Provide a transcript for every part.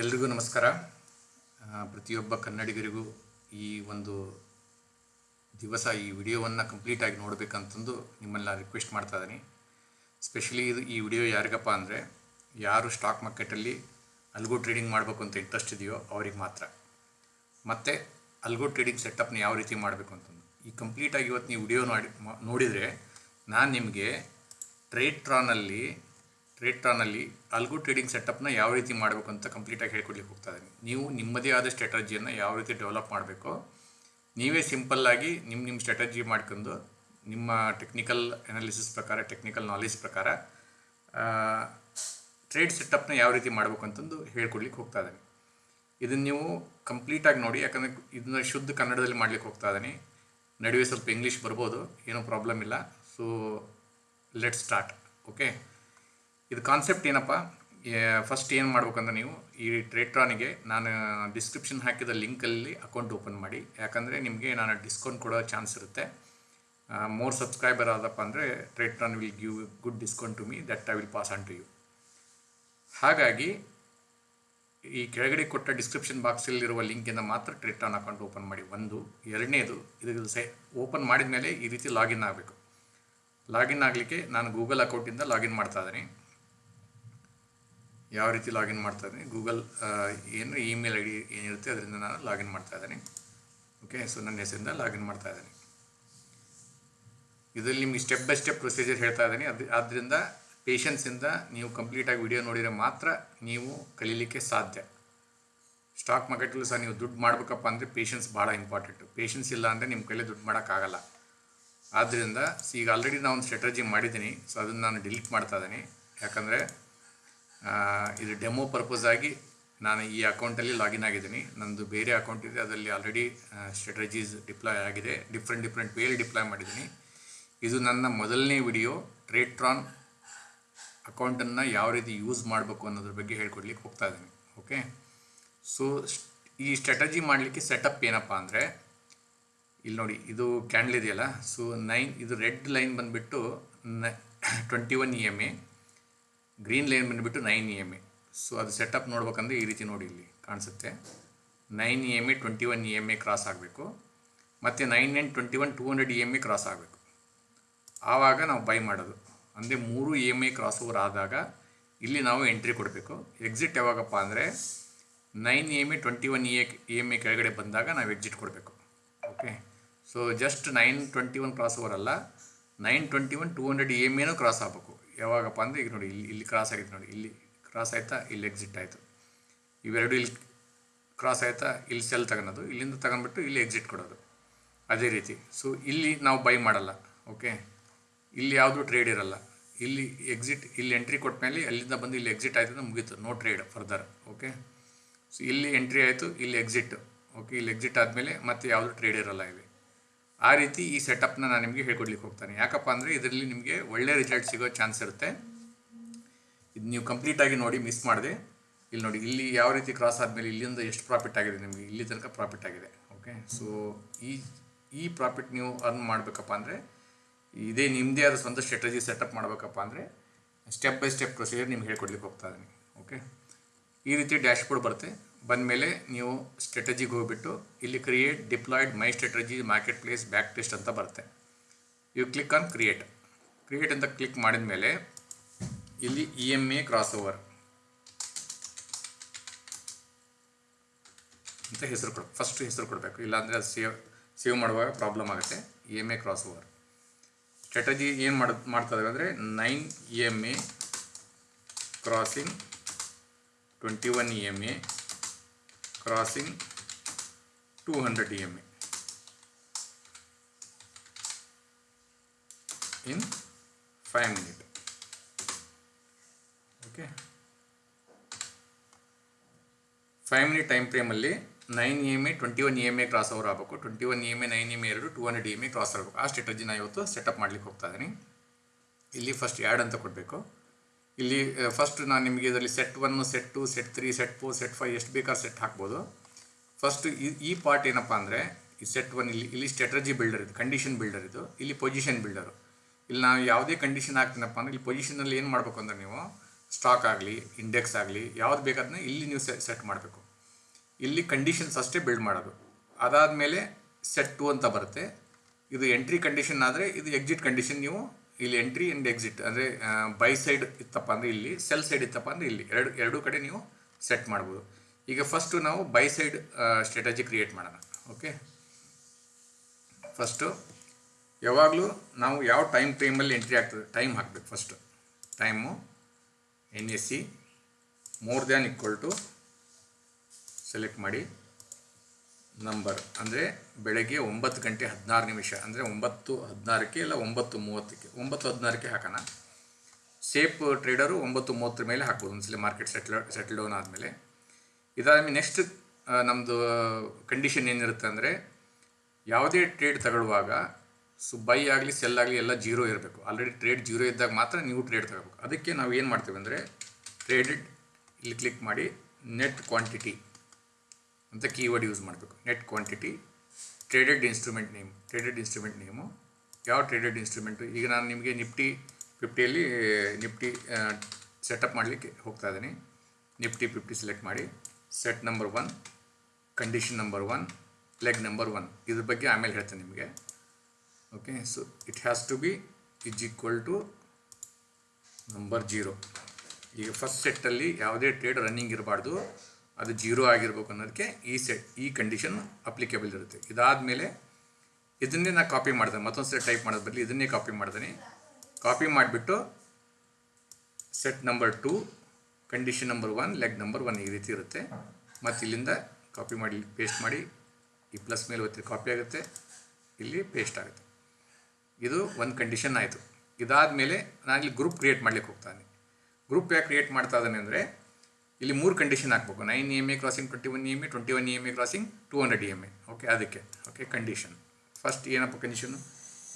ಎಲ್ರಿಗೂ ನಮಸ್ಕಾರ. ಪ್ರತಿಯೊಬ್ಬ ಕನ್ನಡಿಗರಿಗೂ ಈ ಒಂದು ದಿವಸ ಈ ವಿಡಿಯೋವನ್ನು ಕಂಪ್ಲೀಟಾಗಿ ನೋಡಬೇಕಂತಂದು ನಿಮ್ಮನ್ನ ರಿಕ್ವೆಸ್ಟ್ ಮಾಡ್ತಾ ಇದ್ದೀನಿ. ಸ್ಪೆಷಲಿ ಇದು ಈ ವಿಡಿಯೋ ಯಾರಿಗಪ್ಪ ಅಂದರೆ, ಯಾರು ಸ್ಟಾಕ್ ಮಾರ್ಕೆಟಲ್ಲಿ ಅಲ್ಗೋ ಟ್ರೇಡಿಂಗ್ ಮಾಡಬೇಕು ಅಂತ ಇಂಟ್ರೆಸ್ಟ್ ಇದೆಯೋ ಅವ್ರಿಗೆ ಮಾತ್ರ. ಮತ್ತು ಅಲ್ಗೋ ಟ್ರೇಡಿಂಗ್ ಸೆಟಪ್ನ ಯಾವ ರೀತಿ ಮಾಡಬೇಕು ಅಂತಂದು. ಈ ಕಂಪ್ಲೀಟಾಗಿ ಇವತ್ತು ನೀವು ವಿಡಿಯೋ ನೋಡಿ ನೋಡಿದರೆ ನಾನು ನಿಮಗೆ ಟ್ರೇಡ್ ಟ್ರಾನಲ್ಲಿ ಟ್ರೇಡ್ ಟ್ರಾನಲ್ಲಿ ಅಲ್ಗೋ ಟ್ರೇಡಿಂಗ್ ಸೆಟಪ್ನ ಯಾವ ರೀತಿ ಮಾಡಬೇಕು ಅಂತ ಕಂಪ್ಲೀಟಾಗಿ ಹೇಳ್ಕೊಡ್ಲಿಕ್ಕೆ ಹೋಗ್ತಾ ಇದ್ದೀನಿ. ನೀವು ನಿಮ್ಮದೇ ಆದ ಸ್ಟ್ರಾಟಜಿಯನ್ನು ಯಾವ ರೀತಿ ಡೆವಲಪ್ ಮಾಡಬೇಕು, ನೀವೇ ಸಿಂಪಲ್ಲಾಗಿ ನಿಮ್ಮ ನಿಮ್ಮ ಸ್ಟ್ರಾಟಜಿ ಮಾಡ್ಕೊಂಡು ನಿಮ್ಮ ಟೆಕ್ನಿಕಲ್ ಅನಾಲಿಸಿಸ್ ಪ್ರಕಾರ ಟೆಕ್ನಿಕಲ್ ನಾಲೆಜ್ ಪ್ರಕಾರ ಟ್ರೇಡ್ ಸೆಟಪ್ನ ಯಾವ ರೀತಿ ಮಾಡಬೇಕು ಅಂತಂದು ಹೇಳ್ಕೊಡ್ಲಿಕ್ಕೆ ಹೋಗ್ತಾ ಇದ್ದೀನಿ. ಇದನ್ನು ನೀವು ಕಂಪ್ಲೀಟಾಗಿ ನೋಡಿ, ಯಾಕಂದರೆ ಇದನ್ನ ಶುದ್ಧ ಕನ್ನಡದಲ್ಲಿ ಮಾಡ್ಲಿಕ್ಕೆ ಹೋಗ್ತಾ ಇದ್ದೀನಿ. ನಡುವೆ ಸ್ವಲ್ಪ ಇಂಗ್ಲೀಷ್ ಬರ್ಬೋದು, ಏನೂ ಪ್ರಾಬ್ಲಮ್ ಇಲ್ಲ. ಸೊ ಲೆಟ್ ಸ್ಟಾರ್ಟ್ ಓಕೆ ಇದು ಕಾನ್ಸೆಪ್ಟ್ ಏನಪ್ಪ? ಫಸ್ಟ್ ಏನು ಮಾಡ್ಬೇಕಂದ್ರೆ ನೀವು ಈ ಟ್ರೇಟ್ರಾನಿಗೆ ನಾನು ಡಿಸ್ಕ್ರಿಪ್ಷನ್ ಹಾಕಿದ ಲಿಂಕಲ್ಲಿ ಅಕೌಂಟ್ ಓಪನ್ ಮಾಡಿ. ಯಾಕಂದರೆ ನಿಮಗೆ ನಾನು ಡಿಸ್ಕೌಂಟ್ ಕೊಡೋ ಚಾನ್ಸ್ ಇರುತ್ತೆ. ಮೋರ್ ಸಬ್ಸ್ಕ್ರೈಬರ್ ಆದಪ್ಪ ಅಂದರೆ Tradetron will give good discount to me that I will pass on to you ಹಾಗಾಗಿ, ಈ ಕೆಳಗಡೆ ಕೊಟ್ಟ ಡಿಸ್ಕ್ರಿಪ್ಷನ್ ಬಾಕ್ಸಲ್ಲಿರುವ ಲಿಂಕಿಂದ ಮಾತ್ರ ಟ್ರೇಟ್ರಾನ್ ಅಕೌಂಟ್ ಓಪನ್ ಮಾಡಿ. ಒಂದು. ಎರಡನೇದು, ಇದು ಸೈ ಓಪನ್ ಮಾಡಿದ ಮೇಲೆ ಈ ರೀತಿ ಲಾಗಿನ್ ಆಗಬೇಕು. ಲಾಗಿನ್ ಆಗಲಿಕ್ಕೆ ನಾನು ಗೂಗಲ್ ಅಕೌಂಟಿಂದ ಲಾಗಿನ್ ಮಾಡ್ತಾ ಇದ್ದೀನಿ. ಯಾವ ರೀತಿ ಲಾಗಿನ್ ಮಾಡ್ತಾ ಇದ್ದೀನಿ? ಗೂಗಲ್ ಏನು ಇಮೇಲ್ ಐ ಡಿ ಏನಿರುತ್ತೆ ಅದರಿಂದ ನಾನು ಲಾಗಿನ್ ಮಾಡ್ತಾ ಇದ್ದೀನಿ. ಓಕೆ ಸೊ ನನ್ನ ಹೆಸರಿಂದ ಲಾಗಿನ್ ಮಾಡ್ತಾ ಇದ್ದೀನಿ. ಇದರಲ್ಲಿ ನಿಮಗೆ ಸ್ಟೆಪ್ ಬೈ ಸ್ಟೆಪ್ ಪ್ರೊಸೀಜರ್ ಹೇಳ್ತಾ ಇದ್ದೀನಿ. ಅದು ಆದ್ದರಿಂದ ಪೇಷನ್ಸಿಂದ ನೀವು ಕಂಪ್ಲೀಟಾಗಿ ವಿಡಿಯೋ ನೋಡಿದರೆ ಮಾತ್ರ ನೀವು ಕಲೀಲಿಕ್ಕೆ ಸಾಧ್ಯ. ಸ್ಟಾಕ್ ಮಾರ್ಕೆಟಲ್ಲೂ ಸಹ ನೀವು ದುಡ್ಡು ಮಾಡಬೇಕಪ್ಪ ಅಂದರೆ ಪೇಷನ್ಸ್ ಭಾಳ ಇಂಪಾರ್ಟೆಂಟು ಪೇಷನ್ಸ್ ಇಲ್ಲ ಅಂದರೆ ನಿಮ್ಮ ಕೈಲಿ ದುಡ್ಡು ಮಾಡೋಕ್ಕಾಗಲ್ಲ ಆದ್ದರಿಂದ ಈಗ ಆಲ್ರೆಡಿ ನಾನು ಸ್ಟ್ರಾಟಜಿ ಮಾಡಿದ್ದೀನಿ. ಸೊ ಅದನ್ನು ನಾನು ಡಿಲೀಟ್ ಮಾಡ್ತಾ ಇದ್ದೀನಿ. ಯಾಕಂದರೆ ಇದು ಡೆಮೋ ಪರ್ಪಸ್ ಆಗಿ ನಾನು ಈ ಅಕೌಂಟಲ್ಲಿ ಲಾಗಿನ್ ಆಗಿದ್ದೀನಿ. ನಂದು ಬೇರೆ ಅಕೌಂಟ್ ಇದೆ. ಅದರಲ್ಲಿ ಆಲ್ರೆಡಿ ಸ್ಟ್ರಾಟಜೀಸ್ ಡಿಪ್ಲಾಯ್ ಆಗಿದೆ. ಡಿಫ್ರೆಂಟ್ ಡಿಫ್ರೆಂಟ್ ವೇಲಿ ಡಿಪ್ಲಾಯ್ ಮಾಡಿದ್ದೀನಿ. ಇದು ನನ್ನ ಮೊದಲನೇ ವಿಡಿಯೋ ಟ್ರೇಟ್ರಾನ್ ಅಕೌಂಟನ್ನು ಯಾವ ರೀತಿ ಯೂಸ್ ಮಾಡಬೇಕು ಅನ್ನೋದ್ರ ಬಗ್ಗೆ ಹೇಳ್ಕೊಡ್ಲಿಕ್ಕೆ ಹೋಗ್ತಾ ಇದ್ದೀನಿ. ಓಕೆ ಸೊ ಈ ಸ್ಟ್ರಾಟಜಿ ಮಾಡಲಿಕ್ಕೆ ಸೆಟಪ್ ಏನಪ್ಪ ಅಂದರೆ, ಇಲ್ಲಿ ನೋಡಿ, ಇದು ಕ್ಯಾಂಡಲ್ ಇದೆಯಲ್ಲ? ಸೊ ನೈನ್ ಇದು ರೆಡ್ ಲೈನ್ ಬಂದುಬಿಟ್ಟು ನ twenty one E M A green line ಬಂದುಬಿಟ್ಟು nine E M A so ಅದು ಸೆಟಪ್ ನೋಡ್ಬೇಕಂದ್ರೆ ಈ ರೀತಿ ನೋಡಿ ಇಲ್ಲಿ ಕಾಣಿಸುತ್ತೆ. Nine E M A twenty one E M A cross ಆಗಬೇಕು. ಮತ್ತು nine nine twenty one two hundred E M A cross ಆಗಬೇಕು. ಆವಾಗ ನಾವು ಬೈ ಮಾಡೋದು. ಅಂದರೆ ಮೂರು E M I cross over ಆದಾಗ ಇಲ್ಲಿ ನಾವು ಎಂಟ್ರಿ ಕೊಡಬೇಕು. ಎಕ್ಸಿಟ್ ಯಾವಾಗಪ್ಪ ಅಂದರೆ nine E M A twenty one E A E M A ಕೆಳಗಡೆ ಬಂದಾಗ ನಾವು ಎಕ್ಸಿಟ್ ಕೊಡಬೇಕು. Okay so just nine twenty one cross over ಅಲ್ಲ. Nine twenty one two hundred E M ಎನೂ ಕ್ರಾಸ್ ಆಗಬೇಕು. ಯಾವಾಗಪ್ಪ ಅಂದರೆ ಈಗ ನೋಡಿ, ಇಲ್ಲಿ ಇಲ್ಲಿ ಕ್ರಾಸ್ ಆಗಿತ್ತು ನೋಡಿ, ಇಲ್ಲಿ ಕ್ರಾಸ್ ಆಯಿತಾ, ಇಲ್ಲಿ ಎಕ್ಸಿಟ್ ಆಯಿತು. ಇವೆರಡು ಇಲ್ಲಿ ಕ್ರಾಸ್ ಆಯಿತಾ, ಇಲ್ಲಿ ಸೆಲ್ ತಗೊಳೋದು ಇಲ್ಲಿಂದ ತಗೊಂಡ್ಬಿಟ್ಟು ಇಲ್ಲಿ ಎಕ್ಸಿಟ್ ಕೊಡೋದು. ಅದೇ ರೀತಿ. ಸೊ ಇಲ್ಲಿ ನಾವು ಬೈ ಮಾಡಲ್ಲ ಓಕೆ ಇಲ್ಲಿ ಯಾವುದು ಟ್ರೇಡ್ ಇರಲ್ಲ. ಇಲ್ಲಿ ಎಕ್ಸಿಟ್ ಇಲ್ಲಿ ಎಂಟ್ರಿ ಕೊಟ್ಟ ಮೇಲೆ ಅಲ್ಲಿಂದ ಬಂದು ಇಲ್ಲಿ ಎಕ್ಸಿಟ್ ಆಯಿತು ಅಂದರೆ ಮುಗೀತು no trade further okay so ಇಲ್ಲಿ ಎಂಟ್ರಿ ಆಯಿತು, ಇಲ್ಲಿ ಎಕ್ಸಿಟ್ ಓಕೆ ಇಲ್ಲಿ ಎಕ್ಸಿಟ್ ಆದಮೇಲೆ ಮತ್ತೆ ಯಾವುದು ಟ್ರೇಡ್ ಇರಲ್ಲ ಇಲ್ಲಿ. ಆ ರೀತಿ ಈ ಸೆಟಪ್ನ ನಾನು ನಿಮಗೆ ಹೇಳ್ಕೊಡ್ಲಿಕ್ಕೆ ಹೋಗ್ತಾನೆ. ಯಾಕಪ್ಪ ಅಂದರೆ ಇದರಲ್ಲಿ ನಿಮಗೆ ಒಳ್ಳೆ ರಿಸಲ್ಟ್ ಸಿಗೋ ಚಾನ್ಸ್ ಇರುತ್ತೆ. ಇದು ನೀವು ಕಂಪ್ಲೀಟಾಗಿ ನೋಡಿ ಮಿಸ್ ಮಾಡಿದೆ. ಇಲ್ಲಿ ನೋಡಿ, ಇಲ್ಲಿ ಯಾವ ರೀತಿ ಕ್ರಾಸ್ ಆದಮೇಲೆ ಇಲ್ಲಿಂದ ಎಷ್ಟು ಪ್ರಾಫಿಟ್ ಆಗಿದೆ ನಿಮಗೆ? ಇಲ್ಲಿ ತನಕ ಪ್ರಾಫಿಟ್ ಆಗಿದೆ. ಓಕೆ ಸೊ ಈ ಈ ಪ್ರಾಫಿಟ್ ನೀವು ಅರ್ನ್ ಮಾಡಬೇಕಪ್ಪ ಅಂದರೆ, ಇದೇ ನಿಮ್ಮದೇ ಆದ ಸ್ವಂತ ಸ್ಟ್ರಾಟಜಿ ಸೆಟಪ್ ಮಾಡಬೇಕಪ್ಪ ಅಂದರೆ ಸ್ಟೆಪ್ ಬೈ ಸ್ಟೆಪ್ ಪ್ರೊಸೀಜರ್ ನಿಮ್ಗೆ ಹೇಳ್ಕೊಡ್ಲಿಕ್ಕೆ ಹೋಗ್ತಾ ಇದ್ದೀನಿ. ಓಕೆ ಈ ರೀತಿ ಡ್ಯಾಶ್ಬೋರ್ಡ್ ಬರುತ್ತೆ. ಬಂದಮೇಲೆ ನೀವು ಸ್ಟ್ರಾಟಜಿಗೆ ಹೋಗಿಬಿಟ್ಟು ಇಲ್ಲಿ create deployed my strategy market place back test ಅಂತ ಬರುತ್ತೆ. You click on create create ಅಂತ ಕ್ಲಿಕ್ ಮಾಡಿದ ಮೇಲೆ ಇಲ್ಲಿ E M A cross over ಅಂತ ಹೆಸರು ಕೊಡ. ಫಸ್ಟ್ ಹೆಸರು ಕೊಡಬೇಕು. ಇಲ್ಲಾಂದರೆ ಅದು ಸೇವ್ ಸೇವ್ ಮಾಡುವಾಗ ಪ್ರಾಬ್ಲಮ್ ಆಗುತ್ತೆ. E M A cross over strategy ಏನು ಮಾಡ ಮಾಡ್ತಾ ಅಂದರೆ nine E M A crossing twenty one E M A E M A in five minute okay five minute time ಫ್ರೇಮಲ್ಲಿ nine E M A twenty one E M A cross over ಆಗಬೇಕು. Twenty one E M A nine M A ಎರಡು two hundred E M A cross ಆಗಬೇಕು. ಆ ಸ್ಟ್ರಾಟಜಿನ ಇವತ್ತು setup ಮಾಡ್ಲಿಕ್ಕೆ ಹೋಗ್ತಾ ಇದ್ದೀನಿ. ಇಲ್ಲಿ first add ಅಂತ ಕೊಡಬೇಕು. ಇಲ್ಲಿ ಫಸ್ಟ್ ನಾನು ನಿಮಗೆ ಇದರಲ್ಲಿ set one set two set three set four set five ಎಷ್ಟು ಬೇಕಾದ್ರೂ ಸೆಟ್ ಹಾಕ್ಬೋದು. ಫಸ್ಟ್ ಈ ಪಾರ್ಟ್ ಏನಪ್ಪ ಅಂದರೆ, ಈ ಸೆಟ್ ಒನ್ ಇಲ್ಲಿ ಇಲ್ಲಿ ಸ್ಟ್ರಾಟಜಿ ಬಿಲ್ಡರ್ ಇದು ಕಂಡೀಷನ್ ಬಿಲ್ಡರ್ ಇದು, ಇಲ್ಲಿ ಪೊಸಿಷನ್ ಬಿಲ್ಡರು ಇಲ್ಲಿ ನಾವು ಯಾವುದೇ ಕಂಡೀಷನ್ ಹಾಕ್ತೀನಪ್ಪ ಅಂದರೆ, ಇಲ್ಲಿ ಪೊಸಿಷನಲ್ಲಿ ಏನು ಮಾಡಬೇಕು ಅಂದರೆ ನೀವು ಸ್ಟಾಕ್ ಆಗಲಿ ಇಂಡೆಕ್ಸ್ ಆಗಲಿ, ಯಾವ್ದು ಬೇಕಾದನ್ನ ಇಲ್ಲಿ ನೀವು ಸೆಟ್ ಮಾಡಬೇಕು. ಇಲ್ಲಿ ಕಂಡೀಷನ್ಸ್ ಅಷ್ಟೇ ಬಿಲ್ಡ್ ಮಾಡೋದು. ಅದಾದಮೇಲೆ ಸೆಟ್ ಟು ಅಂತ ಬರುತ್ತೆ. ಇದು ಎಂಟ್ರಿ ಕಂಡೀಷನ್ ಆದರೆ, ಇದು ಎಕ್ಸಿಟ್ ಕಂಡೀಷನ್ ನೀವು ಇಲ್ಲಿ ಎಂಟ್ರಿ ಅಂಡ್ ಎಕ್ಸಿಟ್ ಅಂದರೆ ಬೈ ಸೈಡ್ ಇತ್ತಪ್ಪ ಅಂದರೆ ಇಲ್ಲಿ ಸೆಲ್ ಸೈಡ್ ಇತ್ತಪ್ಪ ಅಂದರೆ ಇಲ್ಲಿ. ಎರಡು, ಎರಡೂ ಕಡೆ ನೀವು ಸೆಟ್ ಮಾಡ್ಬೋದು. ಈಗ ಫಸ್ಟು ನಾವು ಬೈ ಸೈಡ್ ಸ್ಟ್ರಾಟಜಿ ಕ್ರಿಯೇಟ್ ಮಾಡೋಣ. ಓಕೆ ಫಸ್ಟು ಯಾವಾಗಲೂ ನಾವು ಯಾವ ಟೈಮ್ ಫ್ರೇಮಲ್ಲಿ ಎಂಟ್ರಿ ಆಗ್ತದೆ ಟೈಮ್ ಹಾಕಬೇಕು first time N S C more than equal to select ಮಾಡಿ. ನಂಬರ್ ಅಂದರೆ ಬೆಳಗ್ಗೆ ಒಂಬತ್ತು ಗಂಟೆ ಹದಿನಾರು ನಿಮಿಷ, ಅಂದರೆ ಒಂಬತ್ತು ಹದಿನಾರಕ್ಕೆ ಇಲ್ಲ ಒಂಬತ್ತು ಮೂವತ್ತಕ್ಕೆ, ಒಂಬತ್ತು ಹದಿನಾರಕ್ಕೆ ಹಾಕೋಣ. ಸೇಫ್ ಟ್ರೇಡರು ಒಂಬತ್ತು ಮೂವತ್ತರ ಮೇಲೆ ಹಾಕ್ಬೋದು, ಒಂದ್ಸಲ ಮಾರ್ಕೆಟ್ ಸೆಟ್ಲ್ ಸೆಟ್ಲ್ ಡೌನ್ ಆದಮೇಲೆ. ಇದಾದ್ಮೇಲೆ ನೆಕ್ಸ್ಟ್ ನಮ್ಮದು ಕಂಡೀಷನ್ ಏನಿರುತ್ತೆ ಅಂದರೆ, ಯಾವುದೇ ಟ್ರೇಡ್ ತಗೊಳ್ಳುವಾಗ ಸೊ ಬೈ ಆಗಲಿ ಸೆಲ್ ಆಗಲಿ ಎಲ್ಲ ಜೀರೋ ಇರಬೇಕು. ಆಲ್ರೆಡಿ ಟ್ರೇಡ್ ಜೀರೋ ಇದ್ದಾಗ ಮಾತ್ರ ನೀವು ಟ್ರೇಡ್ ತಗೋಬೇಕು. ಅದಕ್ಕೆ ನಾವು ಏನು ಮಾಡ್ತೀವಿ ಅಂದರೆ ಟ್ರೇಡೆಡ್ ಇಲ್ಲಿ ಕ್ಲಿಕ್ ಮಾಡಿ ನೆಟ್ ಕ್ವಾಂಟಿಟಿ ಅಂತ ಕೀವರ್ಡ್ ಯೂಸ್ ಮಾಡಬೇಕು. Net quantity traded instrument name traded instrument name ಯಾವ ಟ್ರೇಡೆಡ್ ಇನ್ಸ್ಟ್ರೂಮೆಂಟು ಈಗ ನಾನು ನಿಮಗೆ ನಿಫ್ಟಿ ಫಿಫ್ಟಿಯಲ್ಲಿ ನಿಫ್ಟಿ ಸೆಟಪ್ ಮಾಡಲಿಕ್ಕೆ ಹೋಗ್ತಾ ಇದ್ದೀನಿ. ನಿಫ್ಟಿ ಫಿಫ್ಟಿ ಸೆಲೆಕ್ಟ್ ಮಾಡಿ. Set number one condition number one leg number one ಇದ್ರ ಬಗ್ಗೆ ಆಮೇಲೆ ಹೇಳ್ತೇನೆ ನಿಮಗೆ. Okay so it has to be is equal to number zero ಈಗ ಫಸ್ಟ್ ಸೆಟ್ಟಲ್ಲಿ ಯಾವುದೇ ಟ್ರೇಡ್ ರನ್ನಿಂಗ್ ಇರಬಾರ್ದು. ಅದು ಜೀರೋ ಆಗಿರ್ಬೇಕು ಅನ್ನೋದಕ್ಕೆ ಈ ಸೆಟ್ ಈ ಕಂಡೀಷನ್ ಅಪ್ಲಿಕೇಬಲ್ ಇರುತ್ತೆ. ಇದಾದಮೇಲೆ ಇದನ್ನೇ ನಾನು ಕಾಪಿ ಮಾಡ್ತೇನೆ ಮತ್ತೊಂದು ಸೆಟ್ ಟೈಪ್ ಮಾಡೋದು ಬದಲು ಇದನ್ನೇ ಕಾಪಿ ಮಾಡ್ತೀನಿ ಕಾಪಿ ಮಾಡಿಬಿಟ್ಟು set number two condition number one leg number one ಈ ರೀತಿ ಇರುತ್ತೆ. ಮತ್ತು ಇಲ್ಲಿಂದ ಕಾಪಿ ಮಾಡಿ ಪೇಸ್ಟ್ ಮಾಡಿ, ಈ ಪ್ಲಸ್ ಮೇಲೆ ಒತ್ತಿ ಕಾಪಿ ಆಗುತ್ತೆ, ಇಲ್ಲಿ ಪೇಸ್ಟ್ ಆಗುತ್ತೆ. ಇದು ಒಂದು ಕಂಡೀಷನ್ ಆಯಿತು. ಇದಾದಮೇಲೆ ನಾನು ಇಲ್ಲಿ ಗ್ರೂಪ್ ಕ್ರಿಯೇಟ್ ಮಾಡ್ಲಿಕ್ಕೆ ಹೋಗ್ತಾನೆ. ಗ್ರೂಪ್ ಯಾಕೆ ಕ್ರಿಯೇಟ್ ಮಾಡ್ತಾ ಇದ್ದಾನೆ ಅಂದರೆ ಇಲ್ಲಿ ಮೂರು ಕಂಡೀಷನ್ ಹಾಕಬೇಕು. Nine E M A crossing twenty one E M A twenty one E M A crossing two hundred E M A okay ಅದಕ್ಕೆ. ಓಕೆ ಕಂಡೀಷನ್ ಫಸ್ಟ್ ಏನಪ್ಪ ಕಂಡೀಷನು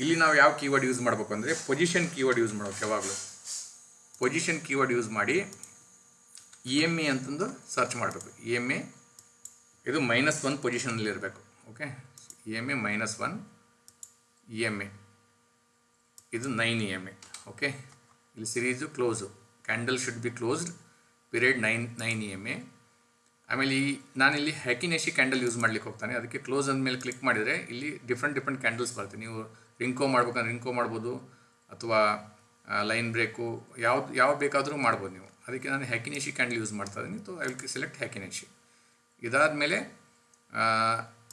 ಇಲ್ಲಿ ನಾವು ಯಾವ ಕೀವರ್ಡ್ ಯೂಸ್ ಮಾಡಬೇಕು ಅಂದರೆ ಪೊಸಿಷನ್ ಕೀವರ್ಡ್ ಯೂಸ್ ಮಾಡ್ಬೇಕು ಯಾವಾಗಲೂ. Position keyword use ಮಾಡಿ ಇ ಎಂ ಎ ಅಂತಂದು ಸರ್ಚ್ ಮಾಡಬೇಕು. ಇ ಎಂ ಎ ಇದು ಮೈನಸ್ ಒನ್ ಪೊಸಿಷನಲ್ಲಿ ಇರಬೇಕು. Okay E M A minus one E M A ಇದು nine E M A okay ಇಲ್ಲಿ series close candle should be closed period nine nine E M A ಆಮೇಲೆ ಈ ನಾನಿಲ್ಲಿ ಹ್ಯಾಕಿನೇಶಿ candle use ಮಾಡ್ಲಿಕ್ಕೆ ಹೋಗ್ತಾನೆ. ಅದಕ್ಕೆ ಕ್ಲೋಸ್ ಅಂದಮೇಲೆ ಕ್ಲಿಕ್ ಮಾಡಿದರೆ ಇಲ್ಲಿ ಡಿಫ್ರೆಂಟ್ ಡಿಫ್ರೆಂಟ್ ಕ್ಯಾಂಡಲ್ಸ್ ಬರುತ್ತೆ. ನೀವು ರಿಂಕೋ ಮಾಡ್ಬೇಕಂದ್ರೆ ರಿಂಕೋ ಮಾಡ್ಬೋದು, ಅಥವಾ ಲೈನ್ ಬ್ರೇಕು ಯಾವ್ದು ಯಾವ ಬೇಕಾದರೂ ಮಾಡ್ಬೋದು ನೀವು. ಅದಕ್ಕೆ ನಾನು ಹ್ಯಾಕಿನೇಶಿ ಕ್ಯಾಂಡಲ್ ಯೂಸ್ ಮಾಡ್ತಾ ಇದ್ದೀನಿ. So I will select Heikin Ashi ಇದಾದಮೇಲೆ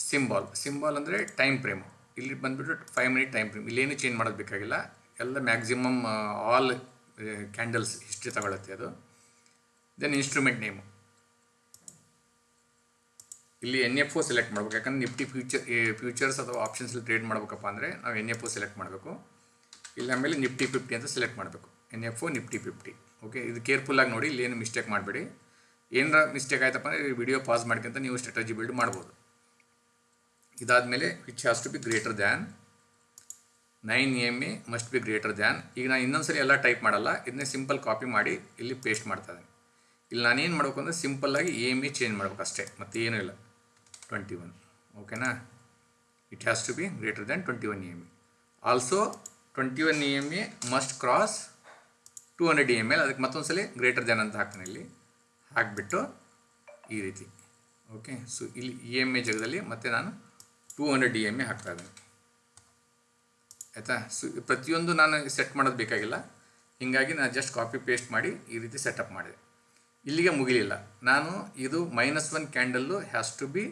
ಸಿಂಬಾಲ್ ಸಿಂಬಾಲ್ ಅಂದರೆ ಟೈಮ್ ಫ್ರೇಮು ಇಲ್ಲಿ ಬಂದುಬಿಟ್ಟು ಫೈವ್ ಮಿನಿಟ್ ಟೈಮ್ ಫ್ರೇಮ್ ಇಲ್ಲೇನು ಚೇಂಜ್ ಮಾಡೋದು ಬೇಕಾಗಿಲ್ಲ. ಎಲ್ಲ ಮ್ಯಾಕ್ಸಿಮಮ್ ಆಲ್ ಕ್ಯಾಂಡಲ್ಸ್ ಹಿಸ್ಟ್ರಿ ತಗೊಳತ್ತೆ ಅದು. ದೆನ್ ಇನ್ಸ್ಟ್ರೂಮೆಂಟ್ ನೇಮು ಇಲ್ಲಿ ಎನ್ ಎಫ್ ಒ ಸೆಲೆಕ್ಟ್ ಮಾಡ್ಬೇಕು. ಯಾಕಂದ್ರೆ ನಿಫ್ಟಿ ಫ್ಯೂಚರ್ ಫ್ಯೂಚರ್ಸ್ ಅಥವಾ ಆಪ್ಷನ್ಸಲ್ಲಿ ಟ್ರೇಡ್ ಮಾಡಬೇಕಪ್ಪ ಅಂದರೆ ನಾವು ಎನ್ ಎಫ್ ಒ ಸೆಲೆಕ್ಟ್ ಮಾಡಬೇಕು. ಇಲ್ಲ ಆಮೇಲೆ ನಿಫ್ಟಿ ಫಿಫ್ಟಿ ಅಂತ ಸೆಲೆಕ್ಟ್ ಮಾಡಬೇಕು. N F O Nifty fifty okay ಇದು ಕೇರ್ಫುಲ್ಲಾಗಿ ನೋಡಿ, ಇಲ್ಲಿ ಏನು ಮಿಸ್ಟೇಕ್ ಮಾಡಬೇಡಿ. ಏನಾರ ಮಿಸ್ಟೇಕ್ ಆಯ್ತಪ್ಪ ಅಂದರೆ ವಿಡಿಯೋ ಪಾಸ್ ಮಾಡ್ಕೊಂತ ನೀವು ಸ್ಟ್ರಾಟಜಿ ಬಿಲ್ಡ್ ಮಾಡ್ಬೋದು. ಇದಾದಮೇಲೆ which has to be greater than nine M A must be greater than ಈಗ ನಾನು ಇನ್ನೊಂದ್ಸರಿ ಎಲ್ಲ ಟೈಪ್ ಮಾಡಲ್ಲ. ಇದನ್ನೇ ಸಿಂಪಲ್ ಕಾಪಿ ಮಾಡಿ, ಇಲ್ಲಿ ಪೇಸ್ಟ್ ಮಾಡ್ತಾ ಇಲ್ಲಿ ನಾನೇನು ಮಾಡಬೇಕು ಅಂದರೆ ಸಿಂಪಲ್ಲಾಗಿ ಎ ಎಂ ಎ ಚೇಂಜ್ ಮಾಡ್ಬೇಕು ಅಷ್ಟೇ, ಮತ್ತು ಏನೂ ಇಲ್ಲ. ಟ್ವೆಂಟಿ ಒನ್ ಓಕೆನಾ it has to be greater than twenty one E M A also twenty one E M A must cross two hundred E M L ಅದಕ್ಕೆ ಮತ್ತೊಂದು ಸಲ ಗ್ರೇಟರ್ ದ್ಯಾನ್ ಅಂತ ಹಾಕ್ತೀನಿ ಇಲ್ಲಿ. ಹಾಕಿಬಿಟ್ಟು ಈ ರೀತಿ ಓಕೆ ಸೊ ಇಲ್ಲಿ ಇ ಎಂ ಎ ಜಾಗದಲ್ಲಿ ಮತ್ತೆ ನಾನು two hundred E M A ಹಾಕ್ತಾ ಇದ್ದೀನಿ. ಆಯಿತಾ? ಸೊ ಪ್ರತಿಯೊಂದು ನಾನು ಸೆಟ್ ಮಾಡೋದು ಬೇಕಾಗಿಲ್ಲ. ಹೀಗಾಗಿ ನಾನು ಜಸ್ಟ್ ಕಾಪಿ ಪೇಸ್ಟ್ ಮಾಡಿ ಈ ರೀತಿ ಸೆಟಪ್ ಮಾಡಿದೆ. ಇಲ್ಲಿಗೆ ಮುಗಿಲಿಲ್ಲ. ನಾನು ಇದು minus one candle has to be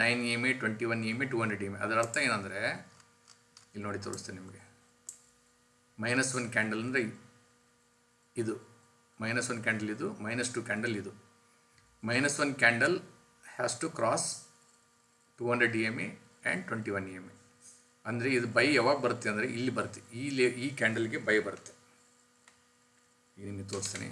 nine E M A twenty one E M A two hundred E M A ಅದರ ಅರ್ಥ ಏನಂದರೆ, ಇಲ್ಲಿ ನೋಡಿ ತೋರಿಸ್ತೇನೆ ನಿಮಗೆ. ಮೈನಸ್ ಒನ್ ಕ್ಯಾಂಡಲ್ ಅಂದರೆ ಇದು. ಮೈನಸ್ ಒನ್ ಕ್ಯಾಂಡಲ್ ಇದು ಮೈನಸ್ ಟು ಕ್ಯಾಂಡಲ್ ಇದು. Minus one candle has to cross two hundred E M A and twenty one E M A ಅಂದರೆ ಇದು ಬೈ ಯಾವಾಗ ಬರುತ್ತೆ ಅಂದರೆ ಇಲ್ಲಿ ಬರುತ್ತೆ. ಈ ಲೇ ಈ ಕ್ಯಾಂಡಲ್ಗೆ ಬೈ ಬರುತ್ತೆ. ಈಗ ನಿಮಗೆ ತೋರಿಸ್ತೀನಿ.